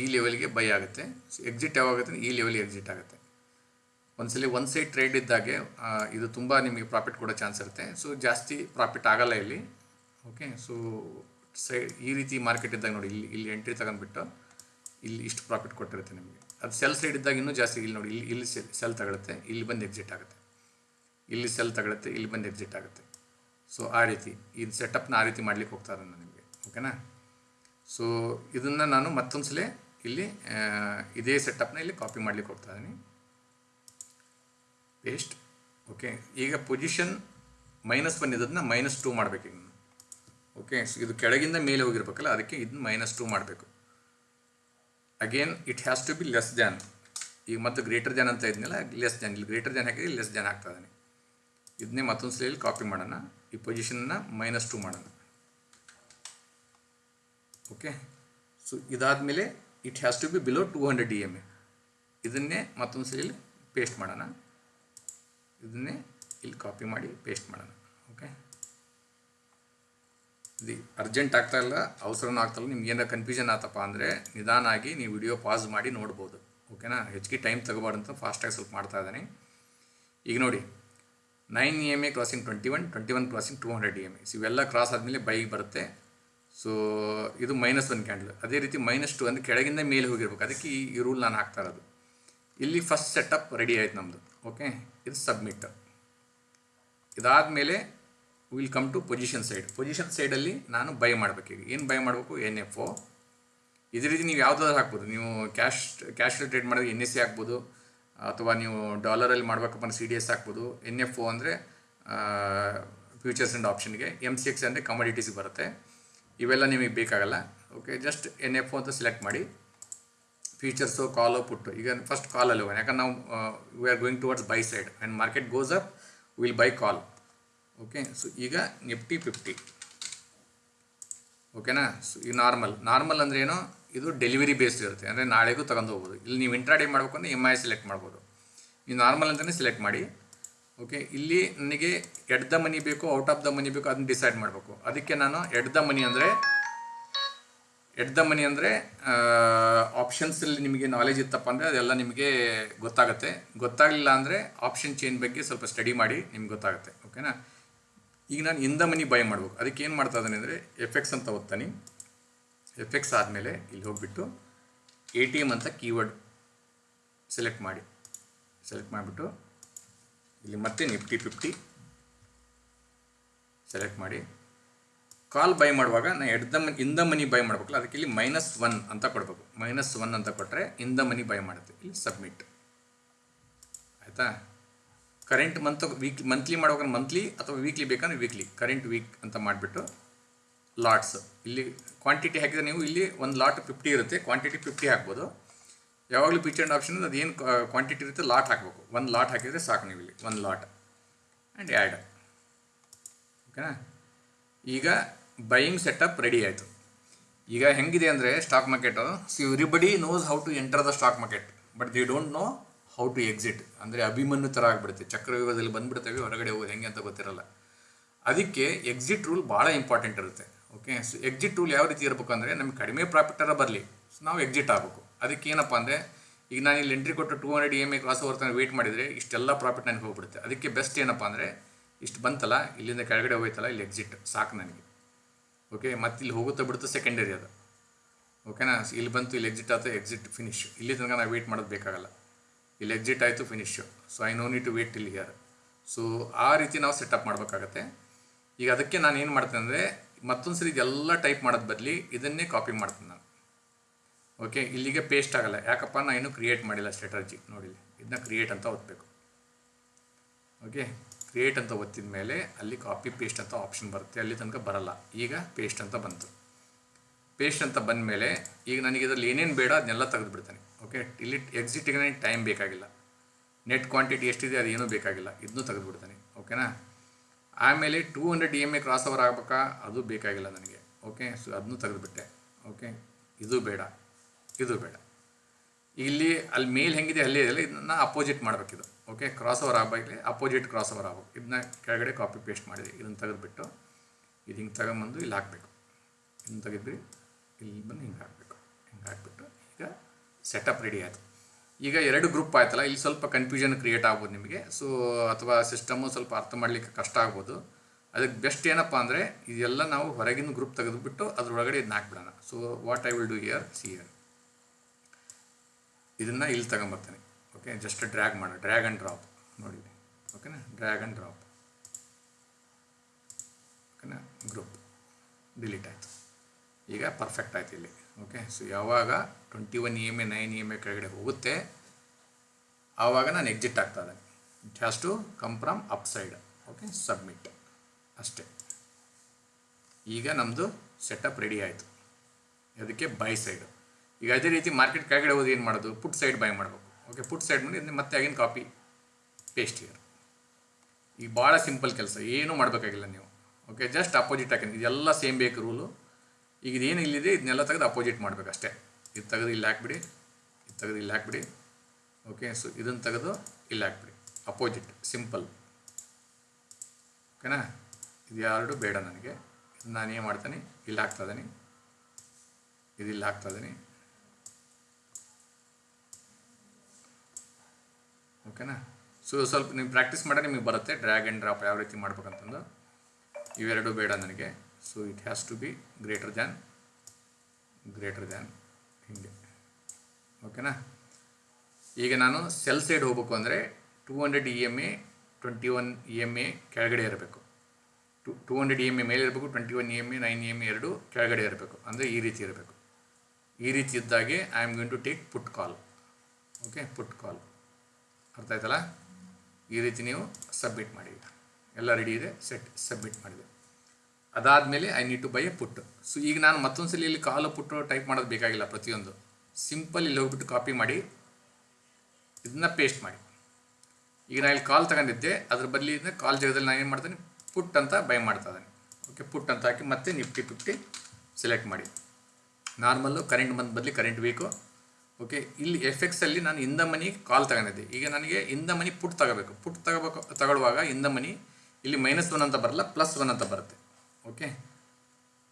ಈ ಲೆವೆಲ್ಗೆ ಬೈ ಆಗುತ್ತೆ. ಎಕ್ಸಿಟ್ ಯಾವಾಗುತ್ತೆ? ಈ ಲೆವೆಲ್ಗೆ ಎಕ್ಸಿಟ್ ಆಗುತ್ತೆ. ಒಂದ್ಸಲಿ ಒನ್ ಸೈಡ್ ಟ್ರೇಡ್ ಇದ್ದಾಗೆ ಇದು ತುಂಬ ನಿಮಗೆ ಪ್ರಾಫಿಟ್ ಕೊಡೋ ಚಾನ್ಸ್ ಇರುತ್ತೆ. ಸೊ ಜಾಸ್ತಿ ಪ್ರಾಫಿಟ್ ಆಗಲ್ಲ ಇಲ್ಲಿ. ಓಕೆ ಸೊ ಸೈಡ್ ಈ ರೀತಿ ಮಾರ್ಕೆಟ್ ಇದ್ದಾಗ ನೋಡಿ, ಇಲ್ಲಿ ಇಲ್ಲಿ ಎಂಟ್ರಿ ತಗೊಂಡ್ಬಿಟ್ಟು ಇಲ್ಲಿ ಇಷ್ಟು ಪ್ರಾಫಿಟ್ ಕೊಟ್ಟಿರುತ್ತೆ ನಿಮಗೆ. ಅದು ಸೆಲ್ ಸೈಡ್ ಇದ್ದಾಗ ಇನ್ನೂ ಜಾಸ್ತಿ ಇಲ್ಲಿ ನೋಡಿ, ಇಲ್ಲಿ ಇಲ್ಲಿ ಸೆಲ್ ತಗೊಳುತ್ತೆ. ಇಲ್ಲಿ ಬಂದು ಎಕ್ಸಿಟ್ ಆಗುತ್ತೆ. ಇಲ್ಲಿ ಸೆಲ್ ತಗೊಳುತ್ತೆ, ಇಲ್ಲಿ ಬಂದು ಎಕ್ಸಿಟ್ ಆಗುತ್ತೆ. ಸೊ ಆ ರೀತಿ. ಇದು ಸೆಟಪ್ನ ಆ ರೀತಿ ಮಾಡ್ಲಿಕ್ಕೆ ಹೋಗ್ತಾ ಇದ್ದಾನೆ ನಿಮಗೆ. ಓಕೆನಾ ಸೊ ಇದನ್ನು ನಾನು ಮತ್ತೊಂದು ಸಲ ಇಲ್ಲಿ ಇದೇ ಸೆಟಪ್ನ ಇಲ್ಲಿ ಕಾಪಿ ಮಾಡ್ಲಿಕ್ಕೆ ಹೋಗ್ತಾ ಇದ್ದೀನಿ. ಪೇಸ್ಟ್ ಓಕೆ ಈಗ ಪೊಸಿಷನ್ ಮೈನಸ್ ಒನ್ ಇದನ್ನ ಮೈನಸ್ ಟೂ ಮಾಡಬೇಕು ಈಗ. ಓಕೆ ಇದು ಕೆಳಗಿಂದ ಮೇಲೆ ಹೋಗಿರ್ಬೇಕಲ್ಲ, ಅದಕ್ಕೆ ಇದನ್ನ ಮೈನಸ್ ಟೂ ಮಾಡಬೇಕು. Again it has to be less than ಈಗ ಮತ್ತು ಗ್ರೇಟರ್ ದ್ಯಾನ್ ಅಂತ ಇದ್ನಲ್ಲ ಲೆಸ್ ದ್ಯಾನ್ ಇಲ್ಲಿ ಗ್ರೇಟರ್ ದ್ಯಾನ್ ಹಾಕಿದ್ರೆ ಲೆಸ್ ದ್ಯಾನ್ ಆಗ್ತಾ ಇದ್ದಾನೆ. ಇದನ್ನೇ ಮತ್ತೊಂದು ಸಲ ಕಾಪಿ ಮಾಡೋಣ. ಈ ಪೊಸಿಷನ್ನ ಮೈನಸ್ ಟೂ ಮಾಡೋಣ. ಓಕೆ ಸೊ ಇದಾದಮೇಲೆ it has to be below two hundred D M A ಇದನ್ನೇ ಮತ್ತೊಂದು ಸಲ ಇಲ್ಲಿ ಪೇಸ್ಟ್ ಮಾಡೋಣ. ಇದನ್ನೇ ಇಲ್ಲಿ ಕಾಪಿ ಮಾಡಿ ಪೇಸ್ಟ್ ಮಾಡೋಣ. ಓಕೆ ಇದು ಅರ್ಜೆಂಟ್ ಆಗ್ತಾ ಇಲ್ಲ, ಅವಸರನೂ ಆಗ್ತಾಯಿಲ್ಲ ನಿಮ್ಗೆ ಏನಾರ ಕನ್ಫ್ಯೂಷನ್ ಆತಪ್ಪ ಅಂದರೆ ನಿಧಾನ ಆಗಿ ನೀವು ವಿಡಿಯೋ ಪಾಸ್ ಮಾಡಿ ನೋಡ್ಬೋದು. ಓಕೆನಾ ಹೆಚ್ಚಿಗೆ ಟೈಮ್ ತಗೋಬಾರ್ದು ಅಂತ ಫಾಸ್ಟಾಗಿ ಸ್ವಲ್ಪ ಮಾಡ್ತಾ ಇದ್ದಾನೆ. ಈಗ ನೋಡಿ nine E M A crossing twenty one twenty one crossing two hundred E M S ಇವೆಲ್ಲ ಕ್ರಾಸ್ ಆದಮೇಲೆ ಬೈಗೆ ಬರುತ್ತೆ. ಸೊ ಇದು ಮೈನಸ್ ಒನ್ ಕ್ಯಾಂಡಲ್ ಅದೇ ರೀತಿ ಮೈನಸ್ ಟು ಅಂದರೆ ಕೆಳಗಿಂದ ಮೇಲೆ ಹೋಗಿರ್ಬೇಕು. ಅದಕ್ಕೆ ಈ ರೂಲ್ ನಾನು ಹಾಕ್ತಾ ಇರೋದು. ಇಲ್ಲಿ ಫಸ್ಟ್ ಸೆಟಪ್ ರೆಡಿ ಆಯ್ತು ನಮ್ಮದು ಓಕೆ ಇದು ಸಬ್ಮಿಟ್ ಇದಾದಮೇಲೆ will come to position side position ಸೈಡಲ್ಲಿ ನಾನು ಬೈ ಮಾಡಬೇಕು ಏನು ಬೈ ಮಾಡಬೇಕು? ಎನ್ ಎಫ್ ಒ ಇದೇ ರೀತಿ ನೀವು ಯಾವುದಾದ್ರು ಹಾಕ್ಬೋದು. ನೀವು ಕ್ಯಾಶ್ ಕ್ಯಾಶ್ ಟ್ರೇಡ್ ಮಾಡಿದ್ರೆ ಎನ್ ಎಸ್ ಸಿ ಹಾಕ್ಬೋದು. ಅಥವಾ ನೀವು ಡಾಲರಲ್ಲಿ ಮಾಡಬೇಕಪ್ಪ ಸಿ ಡಿ ಎಸ್ ಹಾಕ್ಬೋದು. ಎನ್ ಎಫ್ ಒ ಅಂದರೆ ಫ್ಯೂಚರ್ಸ್ ಆ್ಯಂಡ್ ಆಪ್ಷನ್ಗೆ ಎಂ ಸಿ ಎಕ್ಸ್ ಅಂದರೆ ಕಮಾಡಿಟೀಸ್ಗೆ ಬರುತ್ತೆ. ಇವೆಲ್ಲ ನಿಮಗೆ ಬೇಕಾಗಲ್ಲ. ಓಕೆ ಜಸ್ಟ್ ಎನ್ ಎಫ್ ಅಂತ ಸೆಲೆಕ್ಟ್ ಮಾಡಿ. ಫೀಚರ್ಸು ಕಾಲು ಪುಟ್ಟು ಈಗ ಫಸ್ಟ್ ಕಾಲಲ್ಲಿ ಹೋಗೋಣ. ಯಾಕಂದ್ರೆ ನಾವು we are going towards buy side and market goes up will buy call okay so ಈಗ ನಿಫ್ಟಿ ಫಿಫ್ಟಿ ಓಕೆನಾ ಸೊ ಈ ನಾರ್ಮಲ್ ನಾರ್ಮಲ್ ಅಂದ್ರೆ ಏನು? ಇದು ಡೆಲಿವರಿ ಬೇಸ್ಡ್ ಇರುತ್ತೆ. ಅಂದರೆ ನಾಳೆಗೂ ತಗೊಂಡು ಹೋಗ್ಬೋದು. ಇಲ್ಲಿ ನೀವು ಇಂಟ್ರಾಡೇ ಮಾಡಬೇಕು ಅಂದರೆ ಎಂ ಐ ಸೆಲೆಕ್ಟ್ ಮಾಡ್ಬೋದು. ನೀವು ನಾರ್ಮಲ್ ಅಂತಲೇ ಸೆಲೆಕ್ಟ್ ಮಾಡಿ. ಓಕೆ ಇಲ್ಲಿ ನನಗೆ ಎಡ್ ದ ಮನಿ ಬೇಕು, ಔಟ್ ಆಫ್ ದ ಮನಿ ಬೇಕು, ಅದನ್ನ ಡಿಸೈಡ್ ಮಾಡಬೇಕು. ಅದಕ್ಕೆ ನಾನು ಎಡ್ ದ ಮನಿ ಅಂದರೆ, ಎಡ್ ದ ಮನಿ ಅಂದರೆ ಆಪ್ಷನ್ಸಲ್ಲಿ ನಿಮಗೆ ನಾಲೆಜ್ ಇತ್ತಪ್ಪ ಅಂದರೆ ಅದೆಲ್ಲ ನಿಮಗೆ ಗೊತ್ತಾಗುತ್ತೆ. ಗೊತ್ತಾಗಲಿಲ್ಲ ಅಂದರೆ ಆಪ್ಷನ್ ಚೇಂಜ್ ಬಗ್ಗೆ ಸ್ವಲ್ಪ ಸ್ಟಡಿ ಮಾಡಿ ನಿಮ್ಗೆ ಗೊತ್ತಾಗುತ್ತೆ. ಓಕೆನಾ ಈಗ ನಾನು ಇಂದ ಮನಿ ಬೈ ಮಾಡಬೇಕು. ಅದಕ್ಕೆ ಏನು ಮಾಡ್ತಾ ಇದ್ದಾನೆ ಅಂದರೆ ಎಫೆಕ್ಸ್ ಅಂತ ಓದ್ತಾನೆ. ಎಫೆಕ್ಸ್ ಆದಮೇಲೆ ಇಲ್ಲಿ ಹೋಗ್ಬಿಟ್ಟು ಎ ಟಿ ಎಂ ಅಂತ ಕೀವರ್ಡ್ ಸೆಲೆಕ್ಟ್ ಮಾಡಿ. ಸೆಲೆಕ್ಟ್ ಮಾಡಿಬಿಟ್ಟು ಇಲ್ಲಿ ಮತ್ತೆ ನಿಫ್ಟಿ ಫಿಫ್ಟಿ ಸೆಲೆಕ್ಟ್ ಮಾಡಿ. ಕಾಲ್ ಬೈ ಮಾಡುವಾಗ ನಾನು ಎಡ್ ದ ಮನಿ, ಇಂದ ಮನಿ ಬೈ ಮಾಡ್ಬೇಕಲ್ಲ, ಅದಕ್ಕೆ ಇಲ್ಲಿ ಮೈನಸ್ ಒನ್ ಅಂತ ಕೊಡಬೇಕು. ಮೈನಸ್ ಒನ್ ಅಂತ ಕೊಟ್ಟರೆ ಇಂದ ಮನಿ ಬೈ ಮಾಡುತ್ತೆ, ಇಲ್ಲಿ ಸಬ್ಮಿಟ್ ಆಯಿತಾ? ಕರೆಂಟ್ ಮಂತ್ ವೀಕ್ ಮಂತ್ಲಿ ಮಾಡುವಾಗ ಮಂತ್ಲಿ ಅಥವಾ ವೀಕ್ಲಿ ಬೇಕಂದ್ರೆ ವೀಕ್ಲಿ ಕರೆಂಟ್ ವೀಕ್ ಅಂತ ಮಾಡಿಬಿಟ್ಟು ಲಾಟ್ಸ್ ಇಲ್ಲಿ ಕ್ವಾಂಟಿಟಿ ಹಾಕಿದರೆ ನೀವು ಇಲ್ಲಿ ಒಂದು ಲಾಟ್ ಫಿಫ್ಟಿ ಇರುತ್ತೆ ಕ್ವಾಂಟಿಟಿ ಫಿಫ್ಟಿ ಹಾಕ್ಬೋದು. ಯಾವಾಗಲೂ ಪಿಚ್ ಆ್ಯಂಡ್ ಆಪ್ಷನ್ ಅದು ಏನು ಕ್ವಾಂಟಿಟಿ ಇರುತ್ತೆ ಲಾಟ್ ಹಾಕಬೇಕು. ಒಂದು ಲಾಟ್ ಹಾಕಿದರೆ ಸಾಕು ನೀವು ಇಲ್ಲಿ ಒಂದು ಲಾಟ್ ಆ್ಯಂಡ್ ಆ್ಯಡ್ ಓಕೆನಾ ಈಗ ಬೈಯಿಂಗ್ ಸೆಟಪ್ ರೆಡಿ ಆಯಿತು. ಈಗ ಹೆಂಗಿದೆ ಅಂದರೆ stock market see everybody knows how to enter the stock market but they don't know how to exit ಅಂದರೆ ಅಭಿಮನ್ಯು ಥರ ಆಗಿಬಿಡುತ್ತೆ. ಚಕ್ರವ್ಯೂಹದಲ್ಲಿ ಬಂದುಬಿಡ್ತೇವೆ ಹೊರಗಡೆ ಹೋಗೋದು ಹೆಂಗೆ ಅಂತ ಗೊತ್ತಿರಲ್ಲ. ಅದಕ್ಕೆ ಎಕ್ಸಿಟ್ ರೂಲ್ ಭಾಳ ಇಂಪಾರ್ಟೆಂಟ್ ಇರುತ್ತೆ. ಓಕೆ ಸೊ ಎಕ್ಸಿಟ್ ರೂಲ್ ಯಾವ ರೀತಿ ಇರಬೇಕು ಅಂದರೆ ನಮಗೆ ಕಡಿಮೆ ಪ್ರಾಫಿಟರ ಬರಲಿ. ಸೊ ನಾವು ಎಕ್ಸಿಟ್ ಆಗಬೇಕು. ಅದಕ್ಕೆ ಏನಪ್ಪ ಅಂದರೆ, ಈಗ ನಾನು ಇಲ್ಲಿ ಎಂಟ್ರಿ ಕೊಟ್ಟು two hundred M I cross over ತನಕ ವೇಟ್ ಮಾಡಿದರೆ ಇಷ್ಟೆಲ್ಲ ಪ್ರಾಫಿಟ್ ನನಗೆ ಹೋಗ್ಬಿಡುತ್ತೆ. ಅದಕ್ಕೆ ಬೆಸ್ಟ್ ಏನಪ್ಪ ಅಂದರೆ, ಇಷ್ಟು ಬಂತಲ್ಲ, ಇಲ್ಲಿಂದ ಕೆಳಗಡೆ ಹೋಯ್ತಲ್ಲ, ಇಲ್ಲಿ ಎಕ್ಸಿಟ್ ಸಾಕು ನನಗೆ. ಓಕೆ ಮತ್ತೆ ಇಲ್ಲಿ ಹೋಗುತ್ತಾ ಬಿಡುತ್ತೆ ಸೆಕೆಂಡರಿ ಅದು. ಓಕೆನಾ ಇಲ್ಲಿ ಬಂತು, ಇಲ್ಲಿ ಎಕ್ಸಿಟ್ ಆಯ್ತು ಎಕ್ಸಿಟ್ ಫಿನಿಶ್ ಇಲ್ಲಿ ತನಕ ನಾವು ವೇಟ್ ಮಾಡೋದು ಬೇಕಾಗಲ್ಲ. ಇಲ್ಲಿ ಎಕ್ಸಿಟ್ ಆಯಿತು finish so I no need to wait ಇಲ್ಲಿ ಹಿಯರ್ ಸೊ ಆ ರೀತಿ ನಾವು ಸೆಟಪ್ ಮಾಡಬೇಕಾಗತ್ತೆ. ಈಗ ಅದಕ್ಕೆ ನಾನು ಏನು ಮಾಡ್ತೇನೆ ಅಂದರೆ ಮತ್ತೊಂದು ಸರಿ ಇದೆಲ್ಲ ಟೈಪ್ ಮಾಡೋದು ಬದಲಿ ಇದನ್ನೇ ಕಾಪಿ ಮಾಡ್ತೀನಿ ನಾನು. ಓಕೆ ಇಲ್ಲಿಗೆ ಪೇಸ್ಟ್ ಆಗಲ್ಲ. ಯಾಕಪ್ಪ ನಾನು ಇನ್ನೂ ಕ್ರಿಯೇಟ್ ಮಾಡಿಲ್ಲ ಸ್ಟ್ರಾಟಜಿ ನೋಡಿ ಇದನ್ನ ಕ್ರಿಯೇಟ್ ಅಂತ ಒತ್ತಬೇಕು ಓಕೆ ಕ್ರಿಯೇಟ್ ಅಂತ ಒತ್ತಿದ ಮೇಲೆ ಅಲ್ಲಿ ಕಾಪಿ ಪೇಸ್ಟ್ ಅಂತ ಆಪ್ಷನ್ ಬರುತ್ತೆ. ಅಲ್ಲಿ ತನಕ ಬರಲ್ಲ. ಈಗ ಪೇಸ್ಟ್ ಅಂತ ಬಂತು. ಪೇಸ್ಟ್ ಅಂತ ಬಂದ ಮೇಲೆ ಈಗ ನನಗೆ ಇದರಲ್ಲಿ ಏನೇನು ಬೇಡ ಅದನ್ನೆಲ್ಲ ತೆಗೆದುಬಿಡ್ತಾನೆ. ಓಕೆ ಇಲ್ಲಿ ಎಕ್ಸಿಟಿಗೆ ನನಗೆ ಟೈಮ್ ಬೇಕಾಗಿಲ್ಲ. ನೆಟ್ ಕ್ವಾಂಟಿಟಿ ಎಷ್ಟಿದೆ ಅದು ಏನೂ ಬೇಕಾಗಿಲ್ಲ. ಇದನ್ನೂ ತೆಗೆದುಬಿಡ್ತಾನೆ. ಓಕೆನಾ ಆಮೇಲೆ two hundred E M A cross over ಆಗಬೇಕಾ? ಅದು ಬೇಕಾಗಿಲ್ಲ ನನಗೆ. ಓಕೆ ಸೊ ಅದನ್ನೂ ತೆಗೆದುಬಿಟ್ಟೆ. ಓಕೆ ಇದು ಬೇಡ. ಇದು ಬೇಡ. ಇಲ್ಲಿ ಅಲ್ಲಿ ಮೇಲ್ ಹೆಂಗಿದೆ, ಅಲ್ಲಿ ಇದೆಯಲ್ಲ ಇದನ್ನ ಅಪೋಸಿಟ್ ಮಾಡಬೇಕಿದು. ಓಕೆ ಕ್ರಾಸ್ ಓವರ್ ಆಗಬೇಕಲ್ಲಿ ಅಪೋಸಿಟ್ ಕ್ರಾಸ್ ಓವರ್ ಆಗಬೇಕು. ಇದನ್ನ ಕೆಳಗಡೆ ಕಾಪಿ ಪೇಸ್ಟ್ ಮಾಡಿದೆ. ಇದನ್ನು ತೆಗೆದುಬಿಟ್ಟು ಇದು ಹಿಂಗೆ ತಗೊಂಬಂದು ಇಲ್ಲಿ ಹಾಕಬೇಕು. ಇದನ್ನು ತೆಗೆದ್ವಿ ಇಲ್ಲಿ ಬಂದು ಹಿಂಗೆ ಹಾಕಬೇಕು. ಹಿಂಗೆ ಹಾಕ್ಬಿಟ್ಟು ಈಗ ಸೆಟಪ್ ರೆಡಿ ಆಯಿತು. ಈಗ ಎರಡು ಗ್ರೂಪ್ ಆಯ್ತಲ್ಲ, ಇಲ್ಲಿ ಸ್ವಲ್ಪ ಕನ್ಫ್ಯೂಷನ್ ಕ್ರಿಯೇಟ್ ಆಗ್ಬೋದು ನಿಮಗೆ. ಸೊ ಅಥವಾ ಸಿಸ್ಟಮು ಸ್ವಲ್ಪ ಅರ್ಥ ಮಾಡಲಿಕ್ಕೆ ಕಷ್ಟ ಆಗ್ಬೋದು. ಅದಕ್ಕೆ ಬೆಸ್ಟ್ ಏನಪ್ಪ ಅಂದರೆ, ಇದೆಲ್ಲ ನಾವು ಹೊರಗಿನ ಗ್ರೂಪ್ ತೆಗೆದುಬಿಟ್ಟು ಅದರೊಳಗಡೆ ಇದನ್ನ ಹಾಕ್ಬಿಡೋಣ. So what I will do here see here ಇದನ್ನು ಇಲ್ಲಿ ತಗೊಂಬರ್ತೀನಿ. ಓಕೆ ಜಸ್ಟ್ ಡ್ರ್ಯಾಗ್ ಮಾಡೋ. ಡ್ರ್ಯಾಗ್ ಆ್ಯಂಡ್ ಡ್ರಾಪ್ ನೋಡಿ. ಓಕೆನಾ ಡ್ರ್ಯಾಗ್ ಆ್ಯಂಡ್ ಡ್ರಾಪ್ ಓಕೆನಾ ಗ್ರೂಪ್ ಡಿಲೀಟ್ ಆಯಿತು. ಈಗ ಪರ್ಫೆಕ್ಟ್ ಆಯ್ತು ಇಲ್ಲಿ. ಓಕೆ ಸೊ ಯಾವಾಗ twenty one E M A nine E M A ಕೆಳಗಡೆ ಹೋಗುತ್ತೆ, ಆವಾಗ ನಾನು ಎಕ್ಸಿಟ್ ಆಗ್ತಾ ಇದ್ದೇನೆ. It has to come from up side okay submit ಅಷ್ಟೇ. ಈಗ ನಮ್ಮದು ಸೆಟಪ್ ರೆಡಿ ಆಯಿತು. ಅದಕ್ಕೆ ಬೈ ಸೈಡು ಈಗ ಅದೇ ರೀತಿ ಮಾರ್ಕೆಟ್ ಕೆಳಗಡೆ ಹೋಗಿ ಏನು ಮಾಡೋದು? ಪುಟ್ ಸೈಡ್ ಬೈ ಮಾಡಬೇಕು. ಓಕೆ ಪುಟ್ ಸೈಡ್ ಮಾಡಿ ಮತ್ತೆ ಆಗಿನ ಕಾಪಿ ಪೇಸ್ಟ್ ಇಯರ್ ಈಗ ಭಾಳ ಸಿಂಪಲ್ ಕೆಲಸ, ಏನೂ ಮಾಡಬೇಕಾಗಿಲ್ಲ ನೀವು. ಓಕೆ ಜಸ್ಟ್ ಅಪೋಸಿಟ್ ಹಾಕಿ. ಇದೆಲ್ಲ ಸೇಮ್ ಬೇಕು ರೂಲು ಈಗ ಇದೇನು ಇಲ್ಲಿದೆ, ಇದನ್ನೆಲ್ಲ ತೆಗೆದು ಅಪೋಸಿಟ್ ಮಾಡಬೇಕು ಅಷ್ಟೇ ಇದು ತೆಗೆದು ಇಲ್ಲಿ ಹಾಕ್ಬಿಡಿ, ಇದು ತೆಗೆದು ಇಲ್ಲಿ ಹಾಕ್ಬಿಡಿ. ಓಕೆ ಸೊ ಇದನ್ನು ತೆಗೆದು ಇಲ್ಲಿ ಹಾಕ್ಬಿಡಿ. ಅಪೋಸಿಟ್ ಸಿಂಪಲ್ ಓಕೆನಾ ಇದು ಯಾರು ಬೇಡ ನನಗೆ. ನಾನು ಏನು ಮಾಡ್ತೀನಿ. ಇಲ್ಲಿ ಹಾಕ್ತಾ ಇದ್ದೀನಿ. ಇದು ಇಲ್ಲಿ ಹಾಕ್ತಾ ಇದ್ದೀನಿ. ಓಕೆನಾ? ಸೊ ಸ್ವಲ್ಪ ನೀವು ಪ್ರಾಕ್ಟೀಸ್ ಮಾಡಿದ್ರೆ ನಿಮಗೆ ಬರುತ್ತೆ. ಡ್ರ್ಯಾಗ್ ಆ್ಯಂಡ್ ಡ್ರಾಪ್ ಯಾವ ರೀತಿ ಮಾಡ್ಬೇಕಂತಂದು. ಇವೆರಡು ಬೇಡ ನನಗೆ. So it has to be greater than greater than ಹೀಗೆ. ಓಕೆನಾ? ಈಗ ನಾನು ಸೆಲ್ ಸೈಡ್ ಹೋಗ್ಬೇಕು ಅಂದರೆ two hundred E M A twenty one E M A ಕೆಳಗಡೆ ಇರಬೇಕು. To two hundred E M A ಮೇಲೆ ಇರಬೇಕು twenty one E M A nine E M A ಎರಡು ಕೆಳಗಡೆ ಇರಬೇಕು. ಅಂದರೆ ಈ ರೀತಿ ಇರಬೇಕು. ಈ ರೀತಿ ಇದ್ದಾಗೆ I am going to take put call okay put call ಅರ್ಥ ಆಯ್ತಲ್ಲ ಈ ರೀತಿ ನೀವು ಸಬ್ಮಿಟ್ ಮಾಡಿ ಎಲ್ಲ ರೆಡಿ ಇದೆ ಸೆಟ್ ಸಬ್ಮಿಟ್ ಮಾಡಿದೆ. ಅದಾದಮೇಲೆ I need to buy a put so ಈಗ ನಾನು ಮತ್ತೊಂದು ಸಲ ಇಲ್ಲಿ ಕಾಲು ಪುಟ್ಟು ಟೈಪ್ ಮಾಡೋದು ಬೇಕಾಗಿಲ್ಲ ಪ್ರತಿಯೊಂದು. ಸಿಂಪಲ್ ಇಲ್ಲಿ ಹೋಗ್ಬಿಟ್ಟು ಕಾಪಿ ಮಾಡಿ, ಇದನ್ನ ಪೇಸ್ಟ್ ಮಾಡಿ. ಈಗ ನಾನು ಇಲ್ಲಿ ಕಾಲ್ ತಗೊಂಡಿದ್ದೆ, ಅದ್ರ ಬದಲಿ ಇದನ್ನ ಕಾಲ್ ಜಾಗದಲ್ಲಿ ನಾನು ಏನು ಮಾಡ್ತೇನೆ? ಪುಟ್ ಅಂತ ಬೈ ಮಾಡ್ತಾ ಇದ್ದೀನಿ. ಓಕೆ ಪುಟ್ ಅಂತ ಹಾಕಿ ಮತ್ತೆ ನಿಫ್ಟಿ ಫಿಫ್ಟಿ ಸೆಲೆಕ್ಟ್ ಮಾಡಿ. ನಾರ್ಮಲ್ಲು ಕರೆಂಟ್ ಬಂದ ಬದಲಿ ಕರೆಂಟ್ ಬೇಕು. ಓಕೆ ಇಲ್ಲಿ ಎಫ್ ಎಕ್ಸಲ್ಲಿ ನಾನು ಇಂದ ಮನಿ ಕಾಲ್ ತಗೊಂಡಿದ್ದೆ. ಈಗ ನನಗೆ ಇಂದ ಮನಿ ಪುಟ್ ತಗೋಬೇಕು. ಪುಟ್ ತಗೋಬೇಕು, ತಗೊಳ್ಳುವಾಗ ಇಂದ ಮನಿ ಇಲ್ಲಿ ಮೈನಸ್ ಒನ್ ಅಂತ ಬರಲ್ಲ ಪ್ಲಸ್ ಒನ್ ಅಂತ ಬರುತ್ತೆ. ಓಕೆ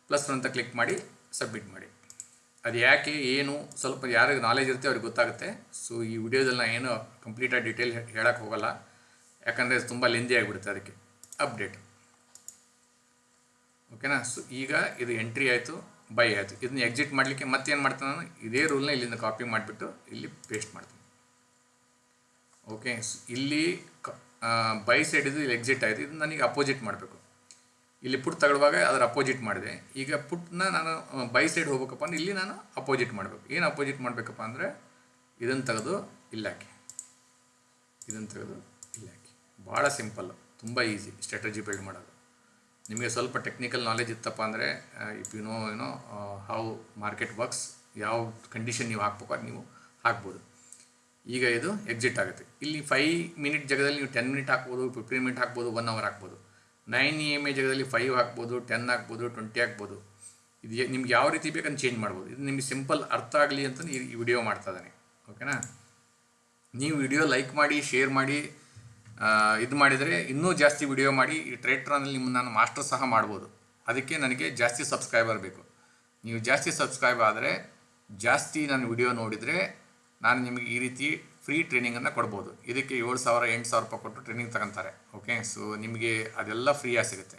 ಪ್ಲಸ್ ಒನ್ ಅಂತ ಕ್ಲಿಕ್ ಮಾಡಿ ಸಬ್ಮಿಟ್ ಮಾಡಿ. ಅದು ಯಾಕೆ, ಏನು, ಸ್ವಲ್ಪ ಯಾರಿಗೆ ನಾಲೆಜ್ ಇರುತ್ತೆ ಅವ್ರಿಗೆ ಗೊತ್ತಾಗುತ್ತೆ. ಸೊ ಈ ವಿಡಿಯೋದಲ್ಲಿ ನಾನು ಏನು ಕಂಪ್ಲೀಟಾಗಿ ಡೀಟೇಲ್ ಹೇಳಕ್ಕೆ ಹೋಗಲ್ಲ. ಯಾಕಂದರೆ ತುಂಬ ಲೆಂದಿ ಆಗಿಬಿಡುತ್ತೆ ಅದಕ್ಕೆ. ಅಪ್ಡೇಟ್ ಓಕೆನಾ ಸೊ ಈಗ ಇದು ಎಂಟ್ರಿ ಆಯಿತು. ಬೈ ಆಯಿತು. ಇದನ್ನ ಎಕ್ಸಿಟ್ ಮಾಡಲಿಕ್ಕೆ ಮತ್ತೇನು ಮಾಡ್ತಾನೆ ನಾನು? ಇದೇ ರೂಲ್ನ ಇಲ್ಲಿಂದ ಕಾಪಿ ಮಾಡಿಬಿಟ್ಟು ಇಲ್ಲಿ ಪೇಸ್ಟ್ ಮಾಡ್ತೀನಿ. ಓಕೆ ಇಲ್ಲಿ ಬೈ ಸೈಡ್ ಇದು ಇಲ್ಲಿ ಎಕ್ಸಿಟ್ ಆಯಿತು. ಇದು ನನಗೆ ಅಪೋಸಿಟ್ ಮಾಡಬೇಕು. ಇಲ್ಲಿ ಪುಟ್ ತಗೊಳ್ಳುವಾಗ ಅದರ ಅಪೋಸಿಟ್ ಮಾಡಿದೆ. ಈಗ ಪುಟ್ನ ನಾನು ಬೈ ಸೈಡ್ ಹೋಗ್ಬೇಕಪ್ಪ ಅಂದ್ರೆ ಇಲ್ಲಿ ನಾನು ಅಪೋಸಿಟ್ ಮಾಡಬೇಕು. ಏನು ಅಪೋಸಿಟ್ ಮಾಡಬೇಕಪ್ಪ ಅಂದರೆ ಇದನ್ನು ತೆಗೆದು ಇಲ್ಲಿ ಹಾಕಿ. ಇದನ್ನು ತೆಗೆದು ಇಲ್ಲಿ ಹಾಕಿ. ಭಾಳ ಸಿಂಪಲ್ಲು ತುಂಬ ಈಸಿ ಸ್ಟ್ರಾಟಜಿ ಬಿಲ್ಡ್ ಮಾಡೋದು. ನಿಮಗೆ ಸ್ವಲ್ಪ ಟೆಕ್ನಿಕಲ್ ನಾಲೆಜ್ ಇತ್ತಪ್ಪ ಅಂದರೆ ಇಫ್ ಯು ನೋ ಏನೋ ಹೌ ಮಾರ್ಕೆಟ್ ವರ್ಕ್ಸ್ ಯಾವ ಕಂಡೀಷನ್ ನೀವು ಹಾಕ್ಬೇಕು ಅದು ನೀವು ಹಾಕ್ಬೋದು. ಈಗ ಇದು ಎಕ್ಸಿಟ್ ಆಗುತ್ತೆ. ಇಲ್ಲಿ ಫೈ ಮಿನಿಟ್ ಜಾಗದಲ್ಲಿ ನೀವು ಟೆನ್ ಮಿನಿಟ್ ಹಾಕ್ಬೋದು ಫಿಫ್ಟೀನ್ ಮಿನಿಟ್ ಹಾಕ್ಬೋದು ಒನ್ ಅವರ್ ಹಾಕ್ಬೋದು. ನೈನ್ ಇ ಎಂ ಎ ಜಾಗದಲ್ಲಿ ಫೈವ್ ಹಾಕ್ಬೋದು ಟೆನ್ ಹಾಕ್ಬೋದು ಟ್ವೆಂಟಿ ಹಾಕ್ಬೋದು. ಇದು ನಿಮ್ಗೆ ಯಾವ ರೀತಿ ಬೇಕಂತ ಚೇಂಜ್ ಮಾಡ್ಬೋದು. ಇದು ನಿಮಗೆ ಸಿಂಪಲ್ ಅರ್ಥ ಆಗಲಿ ಅಂತ ಈ ವಿಡಿಯೋ ಮಾಡ್ತಾ ಇದ್ದಾನೆ. ಓಕೆನಾ ನೀವು ವಿಡಿಯೋ ಲೈಕ್ ಮಾಡಿ ಶೇರ್ ಮಾಡಿ ಇದು ಮಾಡಿದರೆ ಇನ್ನೂ ಜಾಸ್ತಿ ವಿಡಿಯೋ ಮಾಡಿ ಈ ಟ್ರೇಟ್ರಾನಲ್ಲಿ ನಿಮ್ಮ ನಾನು ಮಾಸ್ಟರ್ ಸಹ ಮಾಡ್ಬೋದು. ಅದಕ್ಕೆ ನನಗೆ ಜಾಸ್ತಿ ಸಬ್ಸ್ಕ್ರೈಬರ್ ಬೇಕು. ನೀವು ಜಾಸ್ತಿ ಸಬ್ಸ್ಕ್ರೈಬ್ ಆದರೆ ಜಾಸ್ತಿ ನಾನು ವಿಡಿಯೋ ನೋಡಿದರೆ ನಾನು ನಿಮಗೆ ಈ ರೀತಿ ಫ್ರೀ ಟ್ರೈನಿಂಗನ್ನು ಕೊಡ್ಬೋದು. ಇದಕ್ಕೆ ಏಳು ಸಾವಿರ, ಎಂಟು ಸಾವಿರ ರೂಪಾಯಿ ಕೊಟ್ಟು ಟ್ರೈನಿಂಗ್ ತಗೊಂತಾರೆ. ಓಕೆ ಸೊ ನಿಮಗೆ ಅದೆಲ್ಲ ಫ್ರೀಯಾಗಿ ಸಿಗುತ್ತೆ.